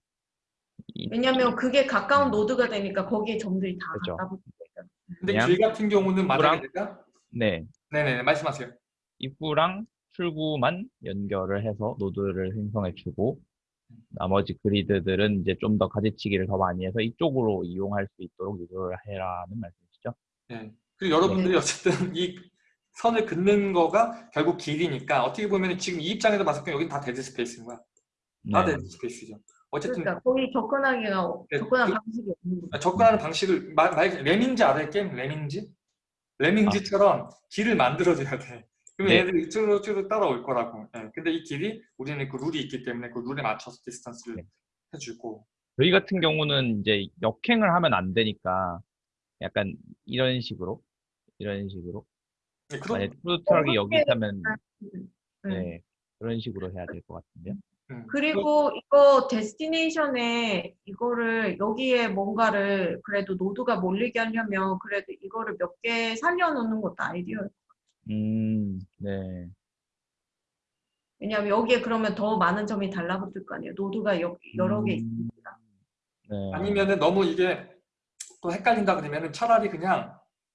이-
왜냐면 그게 가까운 노드가 되니까 거기에 점들이 다
그죠.
갖다 붙으니까.
근데 길 같은 경우는 만약에
누구랑?
내가
네
네네 말씀하세요.
입구랑 출구만 연결을 해서 노드를 생성해 주고 나머지 그리드들은 이제 좀 더 가지치기를 더 많이 해서 이쪽으로 이용할 수 있도록 유도를 해라는 말씀이시죠?
네. 그리고 여러분들이 어쨌든 이 선을 긋는 거가 결국 길이니까 어떻게 보면 지금 이 입장에서 봤을 때 여기는 다 dead space인 거야. 다
네.
dead space죠. 어쨌든
그러니까 거기 접근하기가
네,
접근한
그-
방식이 없는 거죠.
접근하는 방식을 말, 말 Lemmings 알아요? 게임 Lemmings? Lemmings처럼 길을 만들어줘야 돼. 그러면
네.
얘들이 쭈르 쭈르 따라올 거라고. 예. 근데 이 길이 우리는 그 룰이 있기 때문에 그 룰에 맞춰서 distance를
네.
해주고.
저희 같은 경우는 이제 역행을 하면 안 되니까 약간 이런 식으로 이런 식으로
네, 그런
만약 푸드 트럭이 여기 있다면
네.
네 그런 식으로 해야 될 것 같은데요.
음,
그리고 이거 destination에 이거를 여기에 뭔가를 그래도 노드가 몰리게 하려면 그래도 이거를 몇 개 살려놓는 것도 아이디어예요.
음, 네,
왜냐하면 여기에 그러면 더 많은 점이 달라붙을 거 아니에요. 노드가 여, 여러 개
음,
있으니까.
네.
아니면은 너무 이게 또 헷갈린다 그러면은 차라리 그냥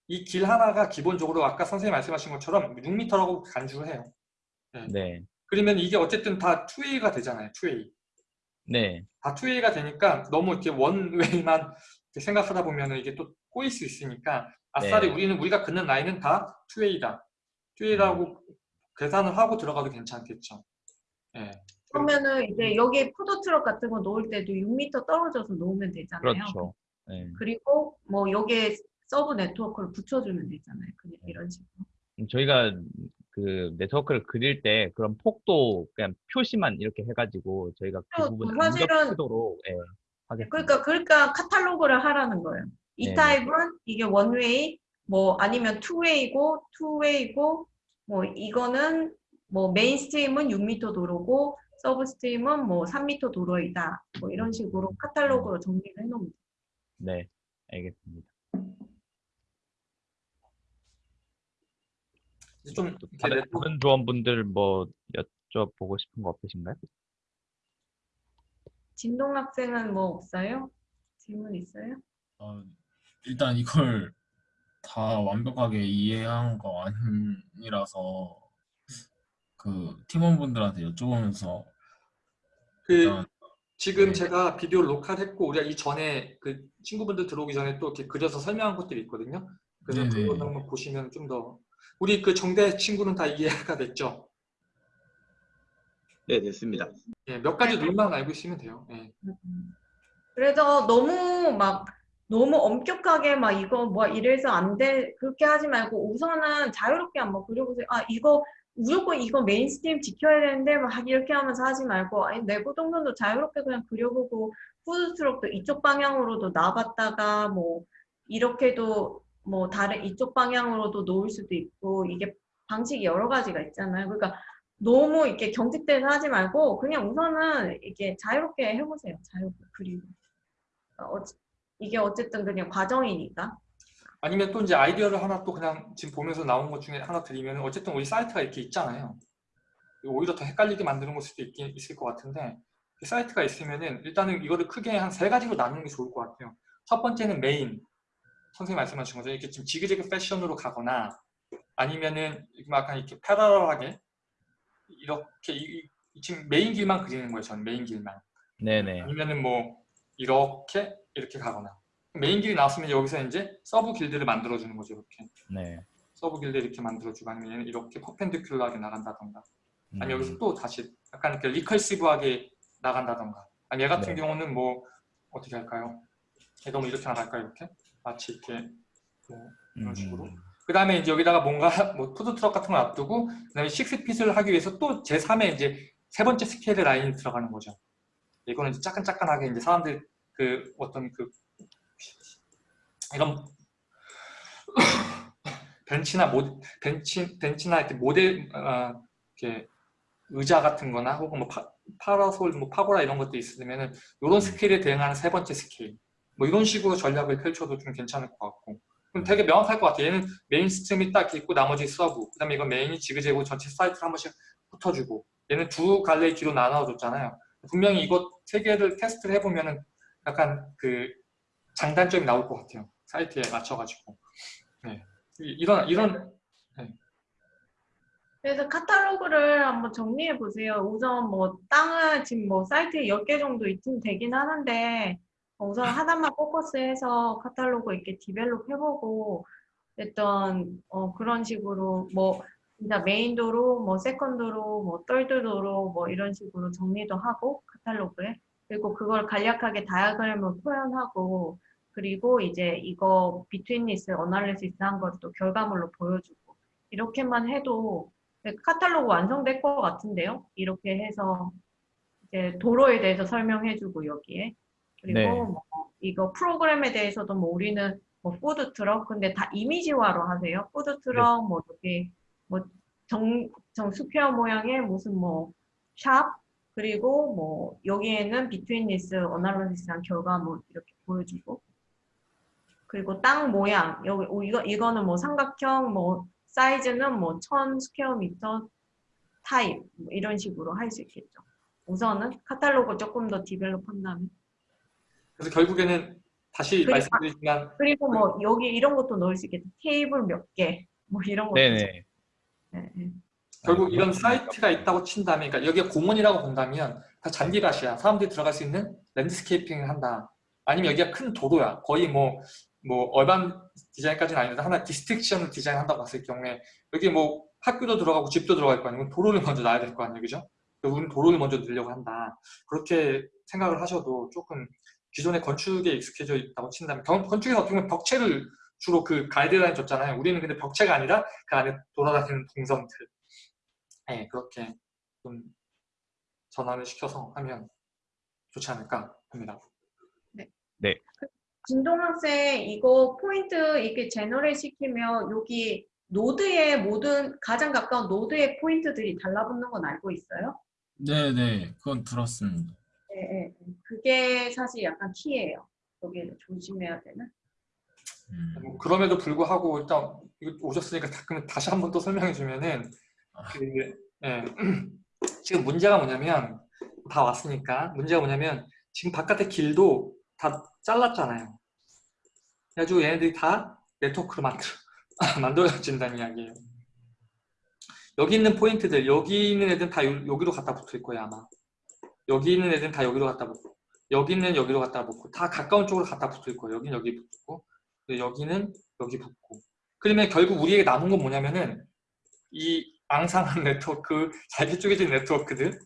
이 길 하나가 기본적으로 아까 선생님 말씀하신 것처럼 6m라고 간주를 해요.
네,
그러면 이게 어쨌든 다 2A가 되잖아요. 2A.
네,
다 2A가 되니까 너무 이렇게 원웨이만 생각하다 보면은 이게 또 꼬일 수 있으니까 아싸리
네.
우리는 우리가 긋는 라인은 다 2A다. 2A라고 계산을 하고 들어가도 괜찮겠죠. 예.
그러면은 이제 여기에 푸드트럭 같은 거 놓을 때도 6m 떨어져서 놓으면 되잖아요.
그렇죠. 네.
그리고 뭐 여기에 sub 네트워크를 붙여주면 되잖아요. 그냥 이런 식으로.
음, 저희가 그 네트워크를 그릴 때 그런 폭도 그냥 표시만 이렇게 해가지고 저희가 그
그렇죠.
부분을 안
사실은-
겹치도록 예, 하겠습니다.
그러니까 그러니까 카탈로그를 하라는 거예요. 이
네네.
타입은 이게 one-way 뭐 아니면 two-way고 two-way고 뭐 이거는 뭐 main stream은 6m 도로고 sub stream은 뭐 3m 도로이다. 뭐 이런 식으로 카탈로그로 정리를 해놓으면.
네, 알겠습니다.
이제 좀
다른, 다른 조원분들 뭐 여쭤보고 싶은 거 없으신가요?
진동 학생은 뭐 없어요? 질문 있어요?
어, 일단 이걸 다 완벽하게 이해한 거 아니라서 그 팀원분들한테 여쭤보면서
그
일단
지금
네.
제가 비디오 녹화했고 우리가 이 전에 그 친구분들 들어오기 전에 또 이렇게 그려서 설명한 것들이 있거든요. 그래서
네네.
그거 한번 보시면 좀 더 우리 그 정대 친구는 다 이해가 됐죠.
네, 됐습니다.
예, 몇 가지 룰만 알고 있으면 돼요. 예.
그래서 너무 막 너무 엄격하게 막 이거 뭐 이래서 안 돼 그렇게 하지 말고 우선은 자유롭게 한번 그려보세요. 아 이거 무조건 이거 mainstream 지켜야 되는데 막 이렇게 하면서 하지 말고 아니 내부 동선도 자유롭게 그냥 그려보고 푸드트럭도 이쪽 방향으로도 놔봤다가 뭐 이렇게도 뭐 다른 이쪽 방향으로도 놓을 수도 있고 이게 방식이 여러 가지가 있잖아요. 그러니까 너무 이렇게 경직돼서 하지 말고 그냥 우선은 이게 자유롭게 해보세요. 자유롭게 그리고 어, 이게 어쨌든 그냥 과정이니까.
아니면 또 이제 아이디어를 하나 또 그냥 지금 보면서 나온 것 중에 하나 드리면 어쨌든 우리 사이트가 이렇게 있잖아요. 오히려 더 헷갈리게 만드는 걸 수도 있긴 있을 것 같은데 그 사이트가 있으면은 일단은 이거를 크게 한 세 가지로 나누는 게 좋을 것 같아요. 첫 번째는 메인. 선생님 말씀하신 거죠. 이렇게 좀 zigzag fashion으로 가거나 아니면은 약간 이렇게 parallel하게 이렇게 이- 이- 지금 메인 길만 그리는 거예요. 저는 메인 길만.
네네.
아니면은 뭐 이렇게 이렇게 가거나 메인 길이 나왔으면 여기서 이제 sub 길들을 만들어 주는 거죠 이렇게
네.
sub 길들 이렇게 만들어 주고 아니면 얘는 이렇게 perpendicular하게 나간다던가 아니
음,
여기서 또 다시 약간 이렇게 recursive하게 나간다던가 아니 얘 같은
네.
경우는 뭐 어떻게 할까요? 얘 너무 이렇게 나갈까요 이렇게 마치 이렇게 뭐 이런 식으로.
음,
그 다음에 이제 여기다가 뭔가 뭐 푸드트럭 같은 걸 놔두고 그 다음에 식스핏을 하기 위해서 또 제3의 이제 세 번째 스케일의 라인이 들어가는 거죠. 이거는 이제 짜끈짜끈하게 이제 사람들 그 어떤 그 이런 벤치나 모 벤치 벤치나 이렇게 모델 어, 이렇게 의자 같은 거나 혹은 뭐 파, 파라솔 뭐 파고라 이런 것도 있으면은 이런 스케일에 대응하는 세 번째 스케일 뭐 이런 식으로 전략을 펼쳐도 좀 괜찮을 것 같고 그럼 되게 명확할 것 같아요. 얘는 메인 시스템이 딱 있고 나머지 sub. 그 다음에 이건 main이 지그재그 전체 사이트를 한 번씩 훑어주고 얘는 두 갈래의 길로 나눠줬잖아요. 분명히 이거 세 개를 테스트를 해보면 은 약간 그 장단점이 나올 것 같아요. 사이트에 맞춰가지고. 네. 이- 이런 이런
그래서 카탈로그를 한번 정리해 보세요. 우선 뭐 땅은 지금 뭐 사이트에 10개 정도 있으면 되긴 하는데 어, 우선 하나만 focus해서 카탈로그 이렇게 develop 해보고 어떤 어, 그런 식으로 뭐 진짜 메인 도로, 뭐 second 도로, 뭐 third 도로 뭐 이런 식으로 정리도 하고 카탈로그에. 그리고 그걸 간략하게 다이어그램을 표현하고 그리고 이제 이거 betweenness analysis 한 걸 또 결과물로 보여주고. 이렇게만 해도 네, 카탈로그 완성될 것 같은데요. 이렇게 해서 이제 도로에 대해서 설명해주고 여기에 그리고
네.
뭐 이거 프로그램에 대해서도 뭐 우리는 뭐 푸드 트럭 근데 다 이미지화로 하세요. 푸드 트럭 뭐 여기 뭐 정정 square 모양의 무슨 뭐 샵 그리고 뭐 여기에는 betweenness analysis한 결과물 이렇게 보여주고 그리고 땅 모양 여기 오, 이거 이거는 뭐 삼각형 뭐 사이즈는 뭐 1000 square meter 타입 뭐 이런 식으로 할 수 있겠죠. 우선은 카탈로그 조금 더 develop 한다면
그래서 결국에는 다시
그리고-
말씀드리지만
그리고 뭐 여기 이런 것도 넣을 수 있겠죠. 테이블 몇 개 뭐 이런 것도
네네.
네, 네.
결국
아,
이런
그렇구나.
사이트가 있다고 친다면 그러니까 여기가 공원이라고 본다면 다 잔디밭이야. 사람들이 들어갈 수 있는 landscaping을 한다. 아니면 여기가 큰 도로야. 거의 뭐, 뭐, urban 디자인까지는 아닌데 하나 district을 디자인 한다고 봤을 경우에 여기 뭐 학교도 들어가고 집도 들어갈 거 아니고 도로를 먼저 놔야 될 거 아니에요. 그죠? 그래서 우리는 도로를 먼저 넣으려고 한다. 그렇게 생각을 하셔도 조금 기존의 건축에 익숙해져 있다고 친다면 건- 건축에서 어떻게 보면 벽체를 주로 그 가이드라인 줬잖아요. 우리는 근데 벽체가 아니라 그 안에 돌아다니는 동선들. 네, 그렇게 좀 전환을 시켜서 하면 좋지 않을까 합니다.
진동 학생 이거 포인트 이렇게 generate 시키면 여기 노드의 모든 가장 가까운 노드의 포인트들이 달라붙는 건 알고 있어요?
네네, 그건 들었습니다.
네, 네. 그게 사실 약간 키예요. 여기를 조심해야 되는.
음,
뭐 그럼에도 불구하고 일단 오셨으니까 다, 그러면 다시 한 번 또 설명해 주면은 그, 예, 지금 문제가 뭐냐면 다 왔으니까 문제가 뭐냐면 지금 바깥의 길도 다 잘랐잖아요. 그래가지고 얘네들이 다 네트워크로 만들, 만들어진다는 이야기예요. 여기 있는 포인트들, 여기 있는 애들은 다 요- 여기로 갖다 붙을 거예요 아마. 여기 있는 애들은 다 여기로 갖다 붙고 여기 있는 여기로 갖다 붙고 다 가까운 쪽으로 갖다 붙을 거예요. 여기는 여기 붙고 여기는 여기 붙고 그러면 결국 우리에게 남은 건 뭐냐면은 이 앙상한 네트워크, 잘게 쪼개진 네트워크들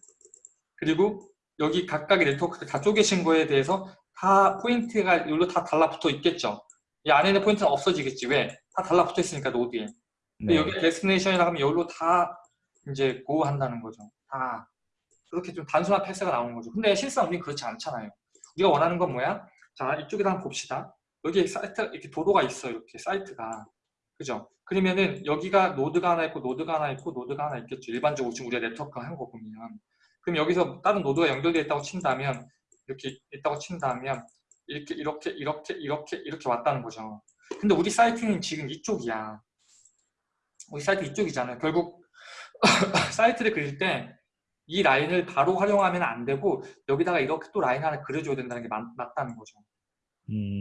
그리고 여기 각각의 네트워크들 다 쪼개진 거에 대해서 다 포인트가 여기로 다 달라붙어 있겠죠. 이 안에 있는 포인트는 없어지겠지. 왜? 다 달라붙어 있으니까 노드에. 근데
네.
여기 destination이라 하면 여기로 다 이제 go 한다는 거죠. 다 그렇게 좀 단순한 path가 나오는 거죠. 근데 실상 우리는 그렇지 않잖아요. 우리가 원하는 건 뭐야? 자 이쪽에다 한번 봅시다. 여기 사이트 이렇게 도로가 있어 이렇게 사이트가 그죠? 그러면은 여기가 노드가 하나 있고 노드가 하나 있고 노드가 하나 있겠죠. 일반적으로 지금 우리가 네트워크 한거 보면 그럼 여기서 다른 노드가 연결되어 있다고 친다면 이렇게 있다고 친다면 이렇게 이렇게 이렇게 이렇게 이렇게 왔다는 거죠. 근데 우리 사이트는 지금 이쪽이야. 우리 사이트 이쪽이잖아요. 결국 사이트를 그릴 때 이 라인을 바로 활용하면 안 되고 여기다가 이렇게 또 라인 하나 그려줘야 된다는 게 맞, 맞다는 거죠.
음,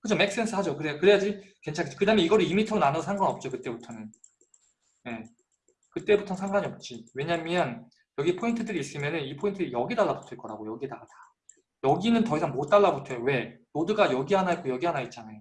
그죠? make sense 하죠. 그래, 그래야지 괜찮겠지. 그 다음에 이거를 2m로 나눠도 상관없죠. 그때부터는. 예. 그때부터는 상관이 없지. 왜냐면 여기 포인트들이 있으면 이 포인트들이 여기 달라붙을 거라고. 여기다가 다. 여기는 더 이상 못 달라붙어요. 왜? 노드가 여기 하나 있고 여기 하나 있잖아요.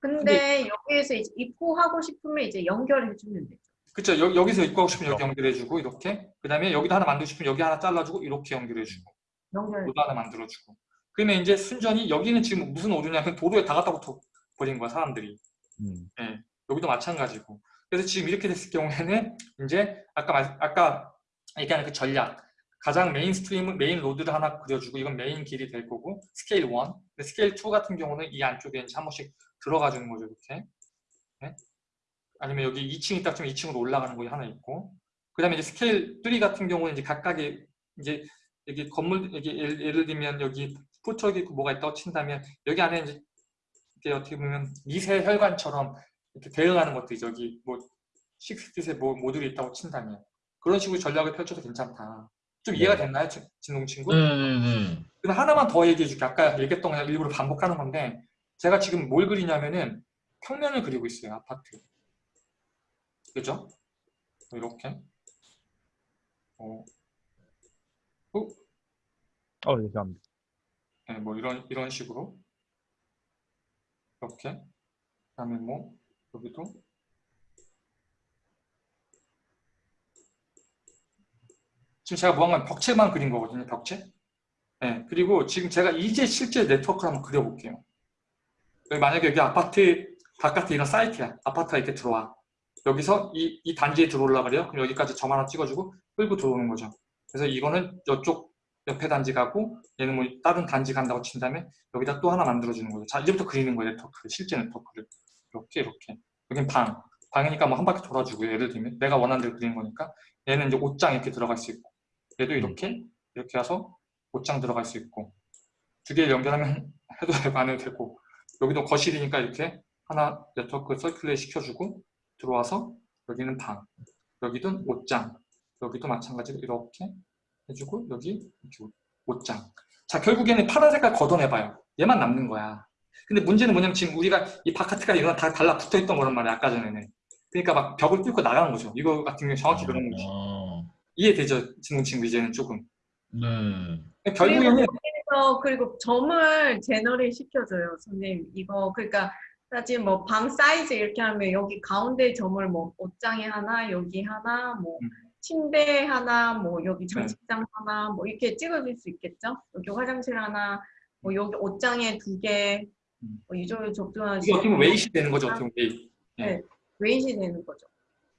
근데 여기에서 이제 입고하고 싶으면 이제 연결해 주면 되죠.
그쵸? 여, 여기서 입고 하고 싶으면 여기 연결해주고 이렇게. 그 다음에 여기도 하나 만들고 싶으면 여기 하나 잘라주고 이렇게 연결해주고.
연결.
노드 하나 만들어주고. 그러면 이제 순전히 여기는 지금 무슨 오류냐면 도로에 다 갖다 붙어 버린 거야 사람들이.
음,
예, 여기도 마찬가지고. 그래서 지금 이렇게 됐을 경우에는 이제 아까 말, 아까 얘기하는 그 전략 가장 mainstream main road를 하나 그려주고 이건 메인 길이 될 거고 스케일 1 근데 스케일 2 같은 경우는 이 안쪽에 이제 한 번씩 들어가 주는 거죠 이렇게 예? 아니면 여기 2층 있다 좀 2층으로 올라가는 거 하나 있고 그 다음에 이제 스케일 3 같은 경우는 이제 각각의 이제 여기 건물 여기 예를, 예를 들면 여기 푸드트럭이 있고 뭐가 있다고 친다면 여기 안에 이제 어떻게 보면 미세 혈관처럼 이렇게 대응하는 것도 저기 뭐 식스핏의 뭐 모듈이 있다고 친다면 그런 식으로 전략을 펼쳐도 괜찮다. 좀 이해가 됐나요, 진- 진동 친구?
네네네.
그럼 하나만 더 얘기해 줄게. 아까 얘기했던 거 일부러 반복하는 건데 제가 지금 뭘 그리냐면은 평면을 그리고 있어요. 아파트. 그죠? 이렇게. 어,
어, 죄송합니다.
네, 뭐 이런 이런 식으로 이렇게. 그다음에 뭐 여기도 지금 제가 뭐한건 벽체만 그린 거거든요. 벽체. 네, 그리고 지금 제가 이제 실제 네트워크를 한번 그려볼게요. 만약에 여기 아파트 바깥에 이런 사이트야. 아파트가 이렇게 들어와. 여기서 이, 이 단지에 들어오려고 그래요. 그럼 여기까지 점 하나 찍어주고 끌고 들어오는 거죠. 그래서 이거는 이쪽 옆에 단지 가고 얘는 뭐 다른 단지 간다고 친 다음에 여기다 또 하나 만들어주는 거죠. 자, 이제부터 그리는 거예요. 네트워크. 실제 네트워크를. 이렇게 이렇게. 여긴 방. 방이니까 뭐 한 바퀴 돌아주고요. 예를 들면 내가 원하는 대로 그리는 거니까 얘는 이제 옷장 이렇게 들어갈 수 있고 얘도 이렇게 이렇게 해서 옷장 들어갈 수 있고 두 개 연결하면 해도 되고 안 해도 되고 여기도 거실이니까 이렇게 하나 네트워크 circulate 시켜주고 들어와서 여기는 방 여기도 옷장 여기도 마찬가지로 이렇게 해주고 여기 이렇게 옷- 옷장. 자 결국에는 파란 색깔 걷어내봐요. 얘만 남는 거야. 근데 문제는 뭐냐면 지금 우리가 이 바카트가 이거랑 다 달라붙어 있던 거란 말이야 아까 전에는. 그러니까 막 벽을 뚫고 나가는 거죠. 이거 같은 경우 정확히 그런 거지.
아,
이해되죠 진동 친구 이제는 조금?
네.
결국에는
그리고 점을 제너레 시켜줘요, 선생님. 이거 그러니까 사실 뭐 방 사이즈 이렇게 하면 여기 가운데 점을 뭐 옷장에 하나, 여기 하나, 뭐
음.
침대 하나, 뭐 여기 장식장 하나, 뭐 이렇게 찍어줄 수 있겠죠? 여기 화장실 하나, 뭐 여기 옷장에 두 개,
음.
뭐이 정도 적정한
이게 어떻게 보면 웨이시 되는 거죠 어떻게 보면 웨이
네, 웨이시 되는 거죠.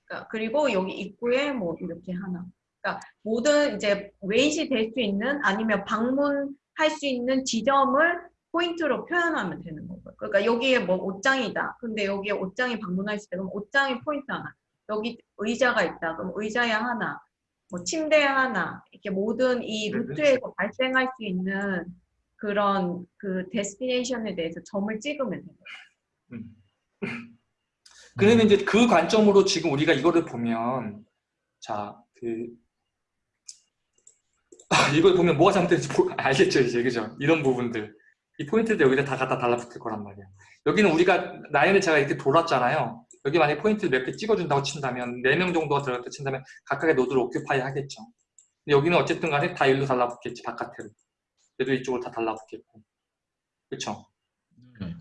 그러니까 그리고 여기 입구에 뭐 이렇게 하나. 그러니까 모든 이제 웨이시 될 수 있는 아니면 방문할 수 있는 지점을 포인트로 표현하면 되는 거고요. 그러니까 여기에 뭐 옷장이다. 근데 여기에 옷장이 방문할 수 있다. 그럼 옷장이 포인트 하나. 여기 의자가 있다. 그럼 의자에 하나. 뭐 침대에 하나. 이렇게 모든 이
네,
루트에서 발생할 수 있는 그런 그 데스티네이션에 대해서 점을 찍으면 돼요.
음. 그러면 이제 그 관점으로 지금 우리가 이거를 보면 자, 그 아, 이걸 보면 뭐가 잘못된지 보- 알겠죠 이제 그죠? 이런 부분들 이 포인트들 여기다 다 갖다 달라붙을 거란 말이야. 여기는 우리가 라인을 제가 이렇게 돌았잖아요. 여기 만약에 포인트를 몇 개 찍어준다고 친다면 4명 정도가 들어갔다 친다면 각각의 노드를 occupy 하겠죠. 근데 여기는 어쨌든 간에 다 일로 달라붙겠지 바깥으로. 얘도 이쪽으로 다 달라붙겠고. 그쵸?
네.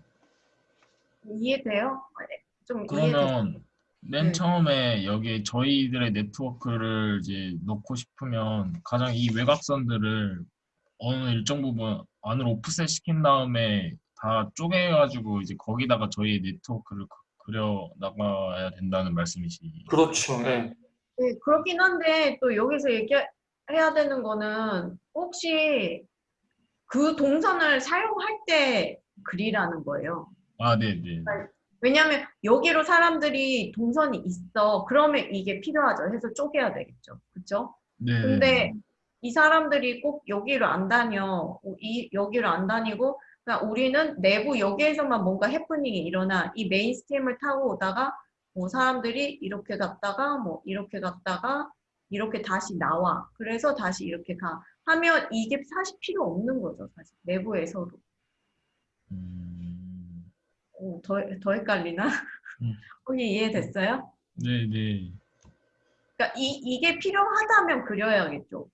이해돼요? 네, 좀 이해돼요.
그러면 맨
네.
처음에 여기 저희들의 네트워크를 이제 넣고 싶으면 가장 이 외곽선들을 어느 일정 부분 안으로 오프셋 시킨 다음에 다 쪼개가지고 이제 거기다가 저희 네트워크를 그- 그려 나가야 된다는 말씀이시.
그렇죠. 예.
네, 그렇긴 한데 또 여기서 얘기해야 되는 거는 혹시 그 동선을 사용할 때 그리라는 거예요.
아, 네, 네.
왜냐하면 여기로 사람들이 동선이 있어. 그러면 이게 필요하죠. 해서 쪼개야 되겠죠. 그렇죠?
네.
근데 이 사람들이 꼭 여기를 안 다녀. 이 여기를 안 다니고 그냥 우리는 내부 여기에서만 뭔가 해프닝이 일어나 이 메인스트림을 타고 오다가 뭐 사람들이 이렇게 갔다가 뭐 이렇게 갔다가 이렇게 다시 나와. 그래서 다시 이렇게 가. 하면 이게 사실 필요 없는 거죠. 사실 내부에서도.
음,
오, 더, 더 헷갈리나?
음.
혹시 이해됐어요?
네, 네.
그러니까 이, 이게 필요하다면 그려야겠죠.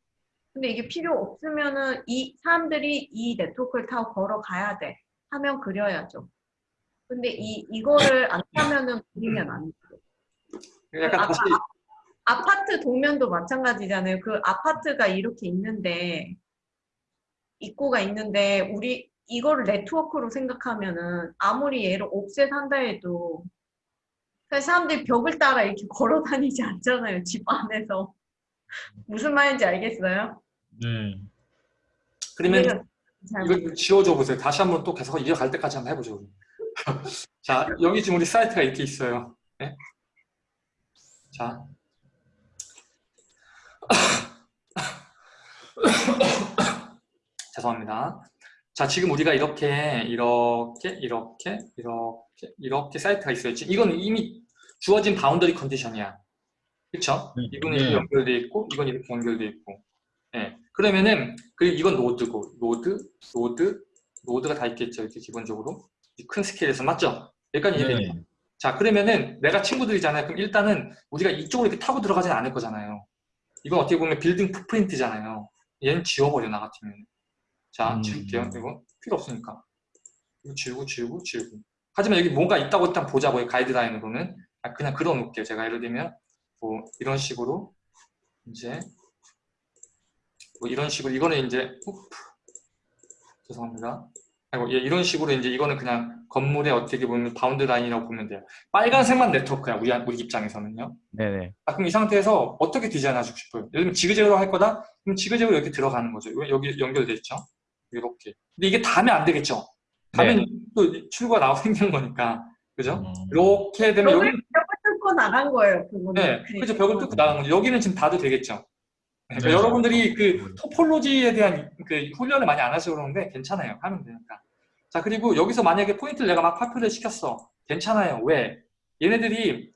근데 이게 필요 없으면은 이 사람들이 이 네트워크를 타고 걸어가야 돼 하면 그려야죠. 근데 이 이거를 안 타면은 그리면 안 돼요.
약간
아까
다시
아 파트 동면도 마찬가지잖아요. 그 아파트가 이렇게 있는데 입구가 있는데 우리 이거를 네트워크로 생각하면은 아무리 얘를 옵셋 한다 해도 사람들이 벽을 따라 이렇게 걸어 다니지 않잖아요. 집 안에서. 무슨 말인지 알겠어요?
네.
그러면 이거 지워줘 보세요. 다시 한번 또 계속 이어갈 때까지 한번 해보죠. 자, 여기 지금 우리 사이트가 이렇게 있어요. 네? 자. 죄송합니다. 자, 지금 우리가 이렇게, 이렇게, 이렇게, 이렇게, 이렇게 사이트가 있어요. 지금 이건 이미 주어진 boundary condition이야. 그쵸?
네. 네.
이렇게 연결돼 있고, 이건 이렇게 연결돼 있고. 예. 그러면은, 그리고 이건 노드고, 노드, 노드, 노드가 다 있겠죠. 이렇게 기본적으로. 이큰 스케일에서, 맞죠? 여기까지 이해되죠?
네.
자, 그러면은 내가 친구들이잖아요. 그럼 일단은 우리가 이쪽으로 이렇게 타고 들어가진 않을 거잖아요. 이건 어떻게 보면 빌딩 footprint잖아요. 얘는 지워버려, 나 같으면. 자,
음.
지울게요. 이거 필요 없으니까. 이거 지우고, 지우고, 지우고. 하지만 여기 뭔가 있다고 일단 보자고요. 가이드라인으로는. 아, 그냥 그려 놓을게요. 제가 예를 들면, 뭐, 이런 식으로, 이제, 뭐, 이런 식으로, 이거는 이제, oops. 죄송합니다. 아이고, 예, 이런 식으로 이제 이거는 그냥 건물의 어떻게 보면 bound line이라고 보면 돼요. 빨간색만 네트워크야, 우리, 우리 입장에서는요.
네네.
아, 그럼 이 상태에서 어떻게 디자인하고 싶어요? 예를 들면 지그재그로 할 거다? 그럼 지그재그로 이렇게 들어가는 거죠. 왜 여기 연결돼 있죠? 이렇게. 근데 이게 다면 안 되겠죠? 다면 또 출구가 나오고 생기는 거니까. 그죠?
음.
이렇게 되면 여기,
뚫고 나간 거예요. 그거는.
네, 그죠. 벽을 뚫고 나간 거죠. 여기는 지금 닫도 되겠죠? 네, 그러니까
네.
여러분들이 그 토폴로지에 대한 그 훈련을 많이 안 하셔서 그러는데 괜찮아요. 하면 되니까. 자, 그리고 여기서 만약에 포인트를 내가 막 파편을 시켰어. 괜찮아요. 왜? 얘네들이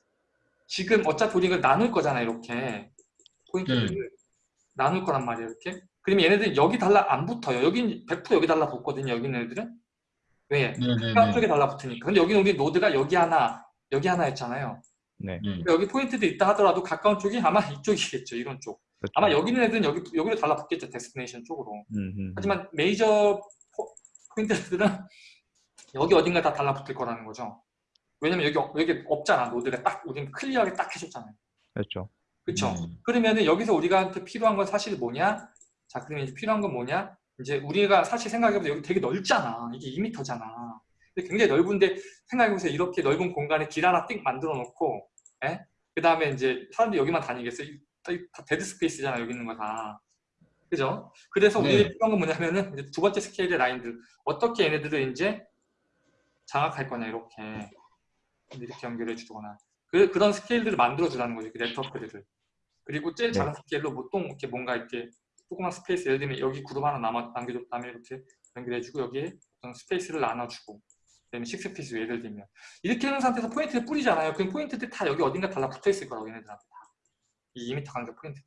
지금 어차피 우리 이걸 나눌 거잖아, 이렇게. 포인트를
네.
나눌 거란 말이에요, 이렇게. 그러면 얘네들이 여기 달라 안 붙어요. 여긴 100% 여기 달라 붙거든요, 여기 있는 애들은. 왜?
네네네.
쪽에 달라 붙으니까. 근데 여기는 우리 노드가 여기 하나, 여기 하나였잖아요.
네.
네.
여기 포인트도 있다 하더라도 가까운 쪽이 아마 이쪽이겠죠, 이런 쪽.
그렇죠.
아마 여기 있는 애들은 여기, 여기로 달라붙겠죠, destination 쪽으로.
음, 음.
하지만 메이저 포, 포인트들은 여기 어딘가 다 달라붙을 거라는 거죠. 왜냐면 여기, 여기 없잖아, 노드가 딱, 우리는 clear하게 딱 해줬잖아요.
그렇죠.
그쵸?
음.
그러면은 여기서 우리가한테 필요한 건 사실 뭐냐? 자, 그러면 이제 필요한 건 뭐냐? 이제 우리가 사실 생각해보면 여기 되게 넓잖아. 이게 2m잖아. 근데 굉장히 넓은데 생각해보세요. 이렇게 넓은 공간에 길 하나 띡 만들어 놓고, 그 다음에 이제 사람들이 여기만 다니겠어요? 이- 다 dead space잖아. 여기 있는 거 다. 그죠? 그래서
네.
우리가 필요한 건 뭐냐면은 두 번째 스케일의 라인들. 어떻게 얘네들을 이제 장악할 거냐, 이렇게. 이렇게 연결해 주거나. 그, 그런 스케일들을 만들어 주라는 거죠. 그 네트워크들을. 그리고 제일
네.
작은 스케일로 보통 이렇게 뭔가 이렇게 조그만 space 예를 들면 여기 그룹 하나 남아, 남겨줬다면 이렇게 연결해 주고 여기에 어떤 space를 나눠주고 그다음에 six feet 예를 들면 이렇게 하는 상태에서 포인트를 뿌리잖아요. 그럼 포인트들 다 여기 어딘가 달라붙어 있을 거라고 얘네들한테 다. 이 2m 간격 포인트.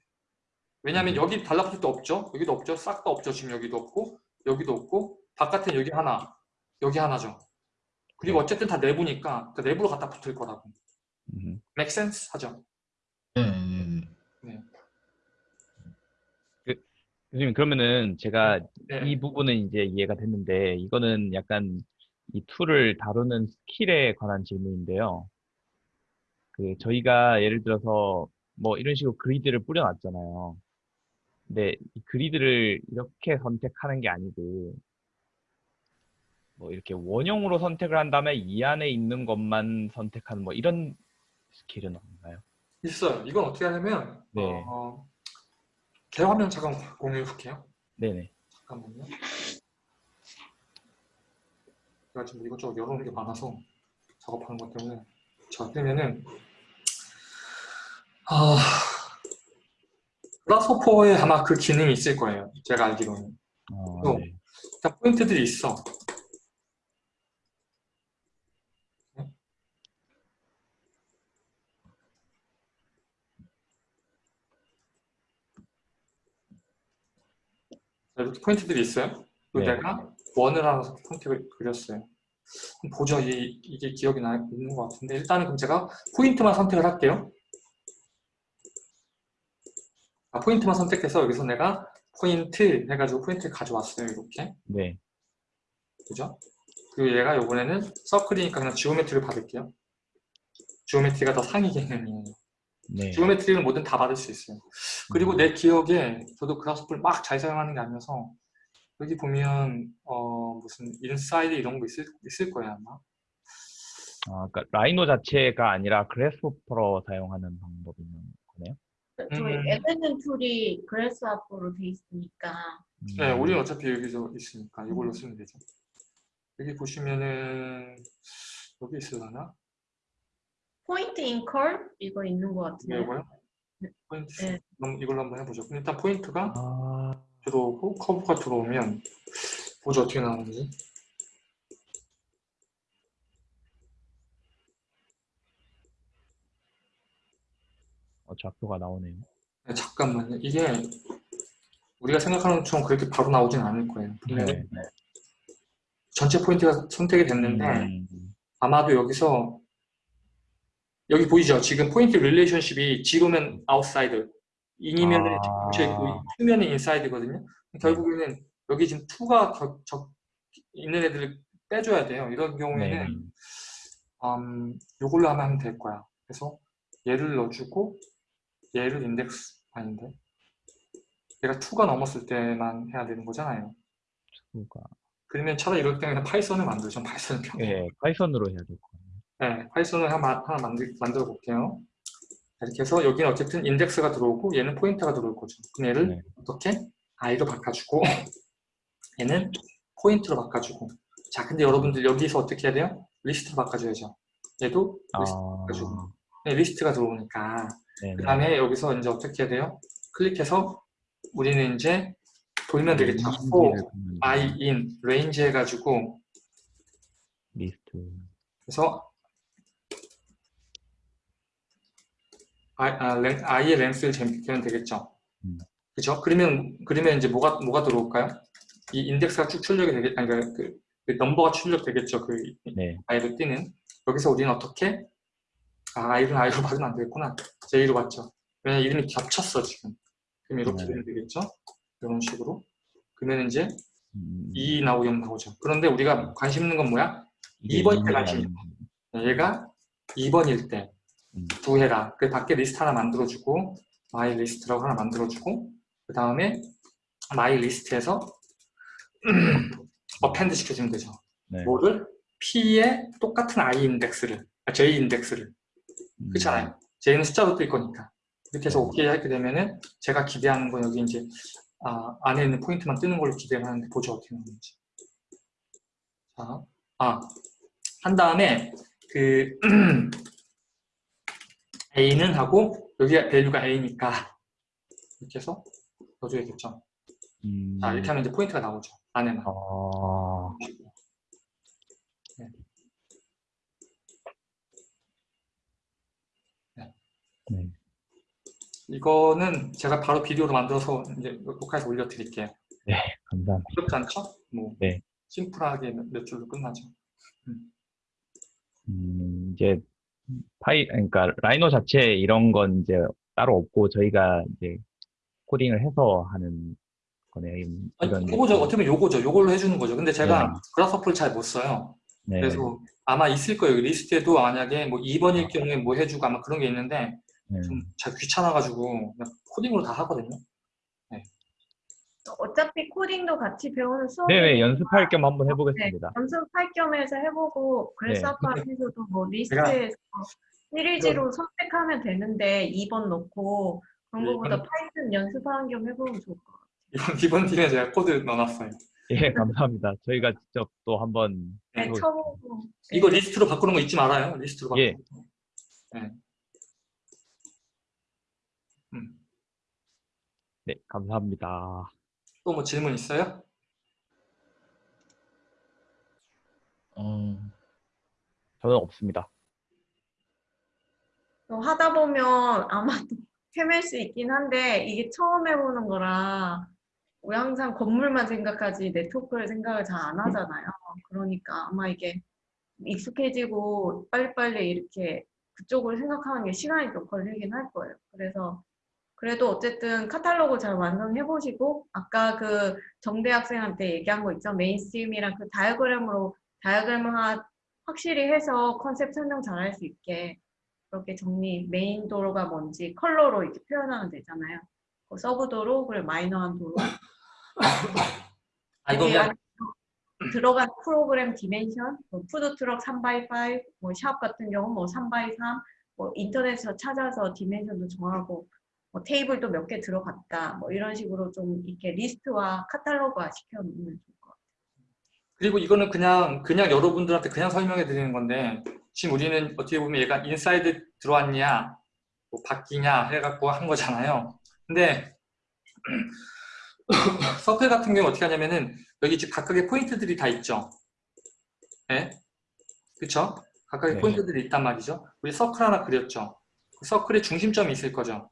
왜냐하면 여기 달라붙을 데 없죠. 여기도 없죠. 싹 다 없죠. 지금 여기도 없고 여기도 없고 바깥에 여기 하나 여기 하나죠. 그리고
네.
어쨌든 다 내부니까 그 내부로 갖다 붙을 거라고.
음.
make sense 하죠.
네네네.
교수님 그러면은 제가
네.
이 부분은 이제 이해가 됐는데 이거는 약간 이 tool을 다루는 skill에 관한 질문인데요. 그 저희가 예를 들어서 뭐 이런 식으로 그리드를 뿌려놨잖아요. 근데 이 그리드를 이렇게 선택하는 게 아니고 뭐 이렇게 원형으로 선택을 한 다음에 이 안에 있는 것만 선택하는 뭐 이런 스킬은 없나요?
있어요. 이건 어떻게 하냐면
네.
어, 개화면 잠깐 공유해 볼게요.
네네.
잠깐만요. 제가 지금 이것저것 열어놓은 게 많아서 작업하는 것 때문에 자 그러면은 아 그라스호퍼에 아마 그 기능이 있을 거예요. 제가 알기로는
어,
또.
네.
일단 포인트들이 있어. 자, 이렇게 포인트들이 있어요.
네.
내가 원을 하나 포인트를 그렸어요. 보죠. 이, 이게 기억이 나 있는 것 같은데 일단은 그럼 제가 포인트만 선택을 할게요. 아, 포인트만 선택해서 여기서 내가 포인트 해가지고 포인트를 가져왔어요. 이렇게.
네.
그죠? 그리고 얘가 이번에는 서클이니까 그냥 geometry를 받을게요. geometry가 더 상위 개념이에요.
네.
geometry는 뭐든 다 받을 수 있어요. 그리고 내 기억에 저도 Grasshopper를 막 잘 사용하는 게 아니어서 여기 보면 어 무슨 inside 이런 거 있을, 있을 거예요 아마.
아, 그러니까 Rhino 자체가 아니라 Grasshopper로 사용하는 방법인 거네요.
저희
음.
에덴은 tool이 Grasshopper로 돼 있으니까
네,
음,
우리는 어차피 여기서 있으니까 이걸로 쓰면 되죠. 여기 보시면은 여기 있으려나?
point in curve 이거 있는 것
네,
같은데.
이거요? 포인트.
네.
그럼 이걸로 한번 해보죠. 일단 포인트가
아,
들어오고 커브가 들어오면 보죠 어떻게 나오는지.
어, 좌표가 나오네요.
네, 잠깐만요. 이게 우리가 생각하는 것처럼 그렇게 바로 나오진 않을 거예요. 분명히
네. 네.
전체 포인트가 선택이 됐는데
음,
아마도 여기서 여기 보이죠? 지금 point relationship이 zero면 outside, one이면 은
아.
저기 two면은 inside거든요. 결국에는 여기 지금 two가 적, 적 있는 애들을 빼줘야 돼요. 이런 경우에는
네.
음, 이걸로 하면 될 거야. 그래서 얘를 넣어주고 얘를 인덱스 아닌데 얘가 2가 넘었을 때만 해야 되는 거잖아요.
수가.
그러면 차라리 이럴 때는 Python을 만들죠. Python은 편해.
예, Python으로 해야 될 것 같아요.
네, Python을 하나, 하나 만들, 만들어 볼게요. 이렇게 해서 여기는 어쨌든 인덱스가 들어오고 얘는 포인트가 들어올 거죠. 그럼 얘를
네.
어떻게? i로 바꿔주고 얘는 포인트로 바꿔주고 자, 근데 여러분들 여기서 어떻게 해야 돼요? 리스트로 바꿔줘야죠. 얘도 리스트,
아,
가지고. 네, 리스트가 들어오니까
네.
그 다음에 여기서 이제 어떻게 해야 돼요? 클릭해서 우리는 이제 돌면 되겠죠. for i in range 해가지고
리스트.
그래서 i, 아, 랭, i의 랭스를 재면 되겠죠.
음.
그죠? 그러면 그러면 이제 뭐가 뭐가 들어올까요? 이 인덱스가 쭉 출력이 되겠 아니 그, 그, 그 넘버가 출력되겠죠. 그
네.
i로 뛰는 여기서 우리는 어떻게 아 i는 i로 받으면 안 되겠구나. j로 받죠. 왜냐 면 이름이 겹쳤어 지금. 그럼 이렇게
네.
되면 되겠죠. 이런 식으로. 그러면 이제
음,
2 나오고 0 나오죠. 그런데 우리가 관심 있는 건 뭐야?
이게
2번이
인물이
가지.
아닌-
얘가 2번일 때
음.
두 해라. 그 밖에 리스트 하나 만들어주고 마이 리스트라고 하나 만들어주고 그 다음에 my list에서 append 시켜주면 되죠.
네.
뭐를? P의 똑같은 I 인덱스를, 아, J 인덱스를.
음,
그렇잖아요. J는 숫자로 뜰 거니까. 이렇게 해서 오케이 하게 되면은 제가 기대하는 건 여기 이제 아, 안에 있는 포인트만 뜨는 걸로 기대를 하는데 보죠 어떻게 나오는지. 자, 아, 한 다음에 그 A는 하고 여기 value가 A니까 이렇게 해서 넣어줘야겠죠.
음,
자, 이렇게 하면 이제 포인트가 나오죠. 안에만.
아, 네.
이거는 제가 바로 비디오로 만들어서 이제 녹화해서 올려드릴게요.
감사합니다.
어렵지 않죠? 뭐
네.
심플하게 몇, 몇 줄로 끝나죠.
음, 이제 파이, 그러니까 Rhino 자체 이런 건 이제 따로 없고 저희가 이제 코딩을 해서 하는 거네요. 이-
아니, 요거죠. 어떻게 보면 요거죠. 요걸로 해주는 거죠. 근데 제가
네.
Grasshopper를 잘 못 써요.
네.
그래서 아마 있을 거예요. 리스트에도 만약에 뭐 2번일 경우에 뭐 해주고 아마 그런 게 있는데
네.
좀 잘 귀찮아가지고 코딩으로 다 하거든요.
어차피 코딩도 같이 배우는 수업
네네 연습할 겸 한번 해보겠습니다.
연습할 겸 해서 해보고 그래서아까에서도 뭐 리스트에서 시리즈로 선택하면 되는데 2번 넣고 그런
네,
거보다
이건-
Python 연습하는 겸 해보면 좋을 것 같아요.
이번 이번 팀에 제가 코드 넣어놨어요.
예, 감사합니다. 저희가 직접 또 한번
네,
네,
해보-
쳐보고
이거 리스트로 바꾸는 거 잊지 말아요. 리스트로 바꾸는
예.
거. 네. 음.
네, 감사합니다.
또 뭐 질문 있어요?
어,
저는 없습니다.
또 하다 보면 아마도 헤맬 수 있긴 한데 이게 처음 해보는 거라 우리 항상 건물만 생각하지 네트워크를 생각을 잘 안 하잖아요. 그러니까 아마 이게 익숙해지고 빨리빨리 이렇게 그쪽을 생각하는 게 시간이 좀 걸리긴 할 거예요. 그래서 그래도 어쨌든 카탈로그 잘 완성해 보시고 아까 그 정대 학생한테 얘기한 거 있죠. mainstream이랑 그 다이어그램으로 다이어그램을 하- 확실히 해서 컨셉 설명 잘 할 수 있게 그렇게 정리, 메인 도로가 뭔지 컬러로 이렇게 표현하면 되잖아요. 그 sub 도로, 그리고 마이너한 도로.
아 이거면
들어간 프로그램 dimension, 뭐 푸드트럭 3x5, 뭐 샵 같은 경우 뭐 3x3, 뭐 인터넷에서 찾아서 dimension도 정하고, 뭐 테이블도 몇 개 들어갔다, 뭐 이런 식으로 좀 이렇게 리스트와 카탈로그화 시켜놓으면 좋을 것 같아요.
그리고 이거는 그냥 그냥 여러분들한테 그냥 설명해 드리는 건데 지금 우리는 어떻게 보면 얘가 inside 들어왔냐 뭐 바뀌냐 해갖고 한 거잖아요. 근데 서클 같은 경우 어떻게 하냐면은 여기 지금 각각의 포인트들이 다 있죠. 네, 그렇죠? 각각의
네.
포인트들이 있단 말이죠. 우리 서클 하나 그렸죠. 그 서클의 중심점이 있을 거죠.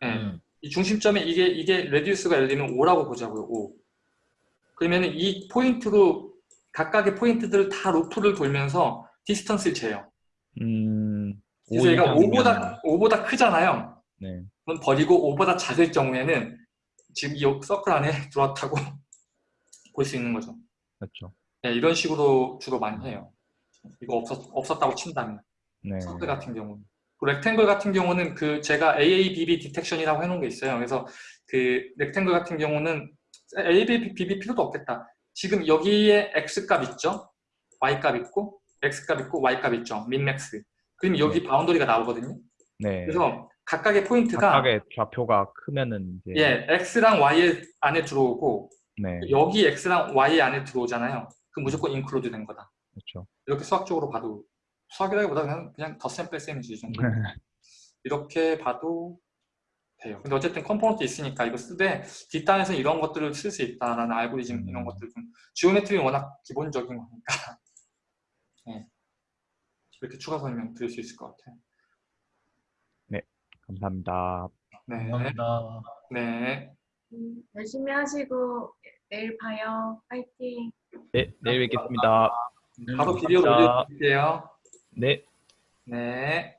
네.
네.
이 중심점에 이게 이게 radius가 예를 들면 5라고 보자고요. 5. 그러면은 이 포인트로 각각의 포인트들을 다 루프를 돌면서 distance를 재요.
음,
그래서 얘가
이상이면-
5보다 5보다 크잖아요.
네.
그럼 버리고 5보다 작을 경우에는 지금 이 서클 안에 들어왔다고 볼 수 있는 거죠.
그렇죠.
네, 이런 식으로 주로 많이 해요. 이거 없었, 없었다고 친다면
네.
서클 같은 경우는. 그 rectangle 같은 경우는 그 제가 AABB detection이라고 해놓은 게 있어요. 그래서 그 rectangle 같은 경우는 AABB 필요도 없겠다. 지금 여기에 X 값 있죠? Y 값 있고 X 값 있고 Y 값 있죠? min max. 그럼 여기 boundary가 나오거든요.
네.
그래서 각각의 포인트가
각각의 좌표가 크면은 이제
예, X랑 Y 안에 들어오고
네.
여기 X랑 Y 안에 들어오잖아요. 그 무조건 include 된 거다.
그렇죠.
이렇게 수학적으로 봐도 수학이라기보다 그냥 그냥 덧셈 뺄셈이지 이 정도. 이렇게 봐도 돼요. 근데 어쨌든 component 있으니까 이거 쓰되 뒷단에서 이런 것들을 쓸 수 있다라는 알고리즘 이런
음.
것들 좀 geometry는 워낙 기본적인 거니까 네. 이렇게 추가 설명 드릴 수 있을 것 같아요.
감사합니다.
네,
감사합니다.
네,
음, 열심히 하시고 내일 봐요. 파이팅.
네, 내일 뵙겠습니다.
바로
네,
비디오. 올려드릴게요.
네.
네.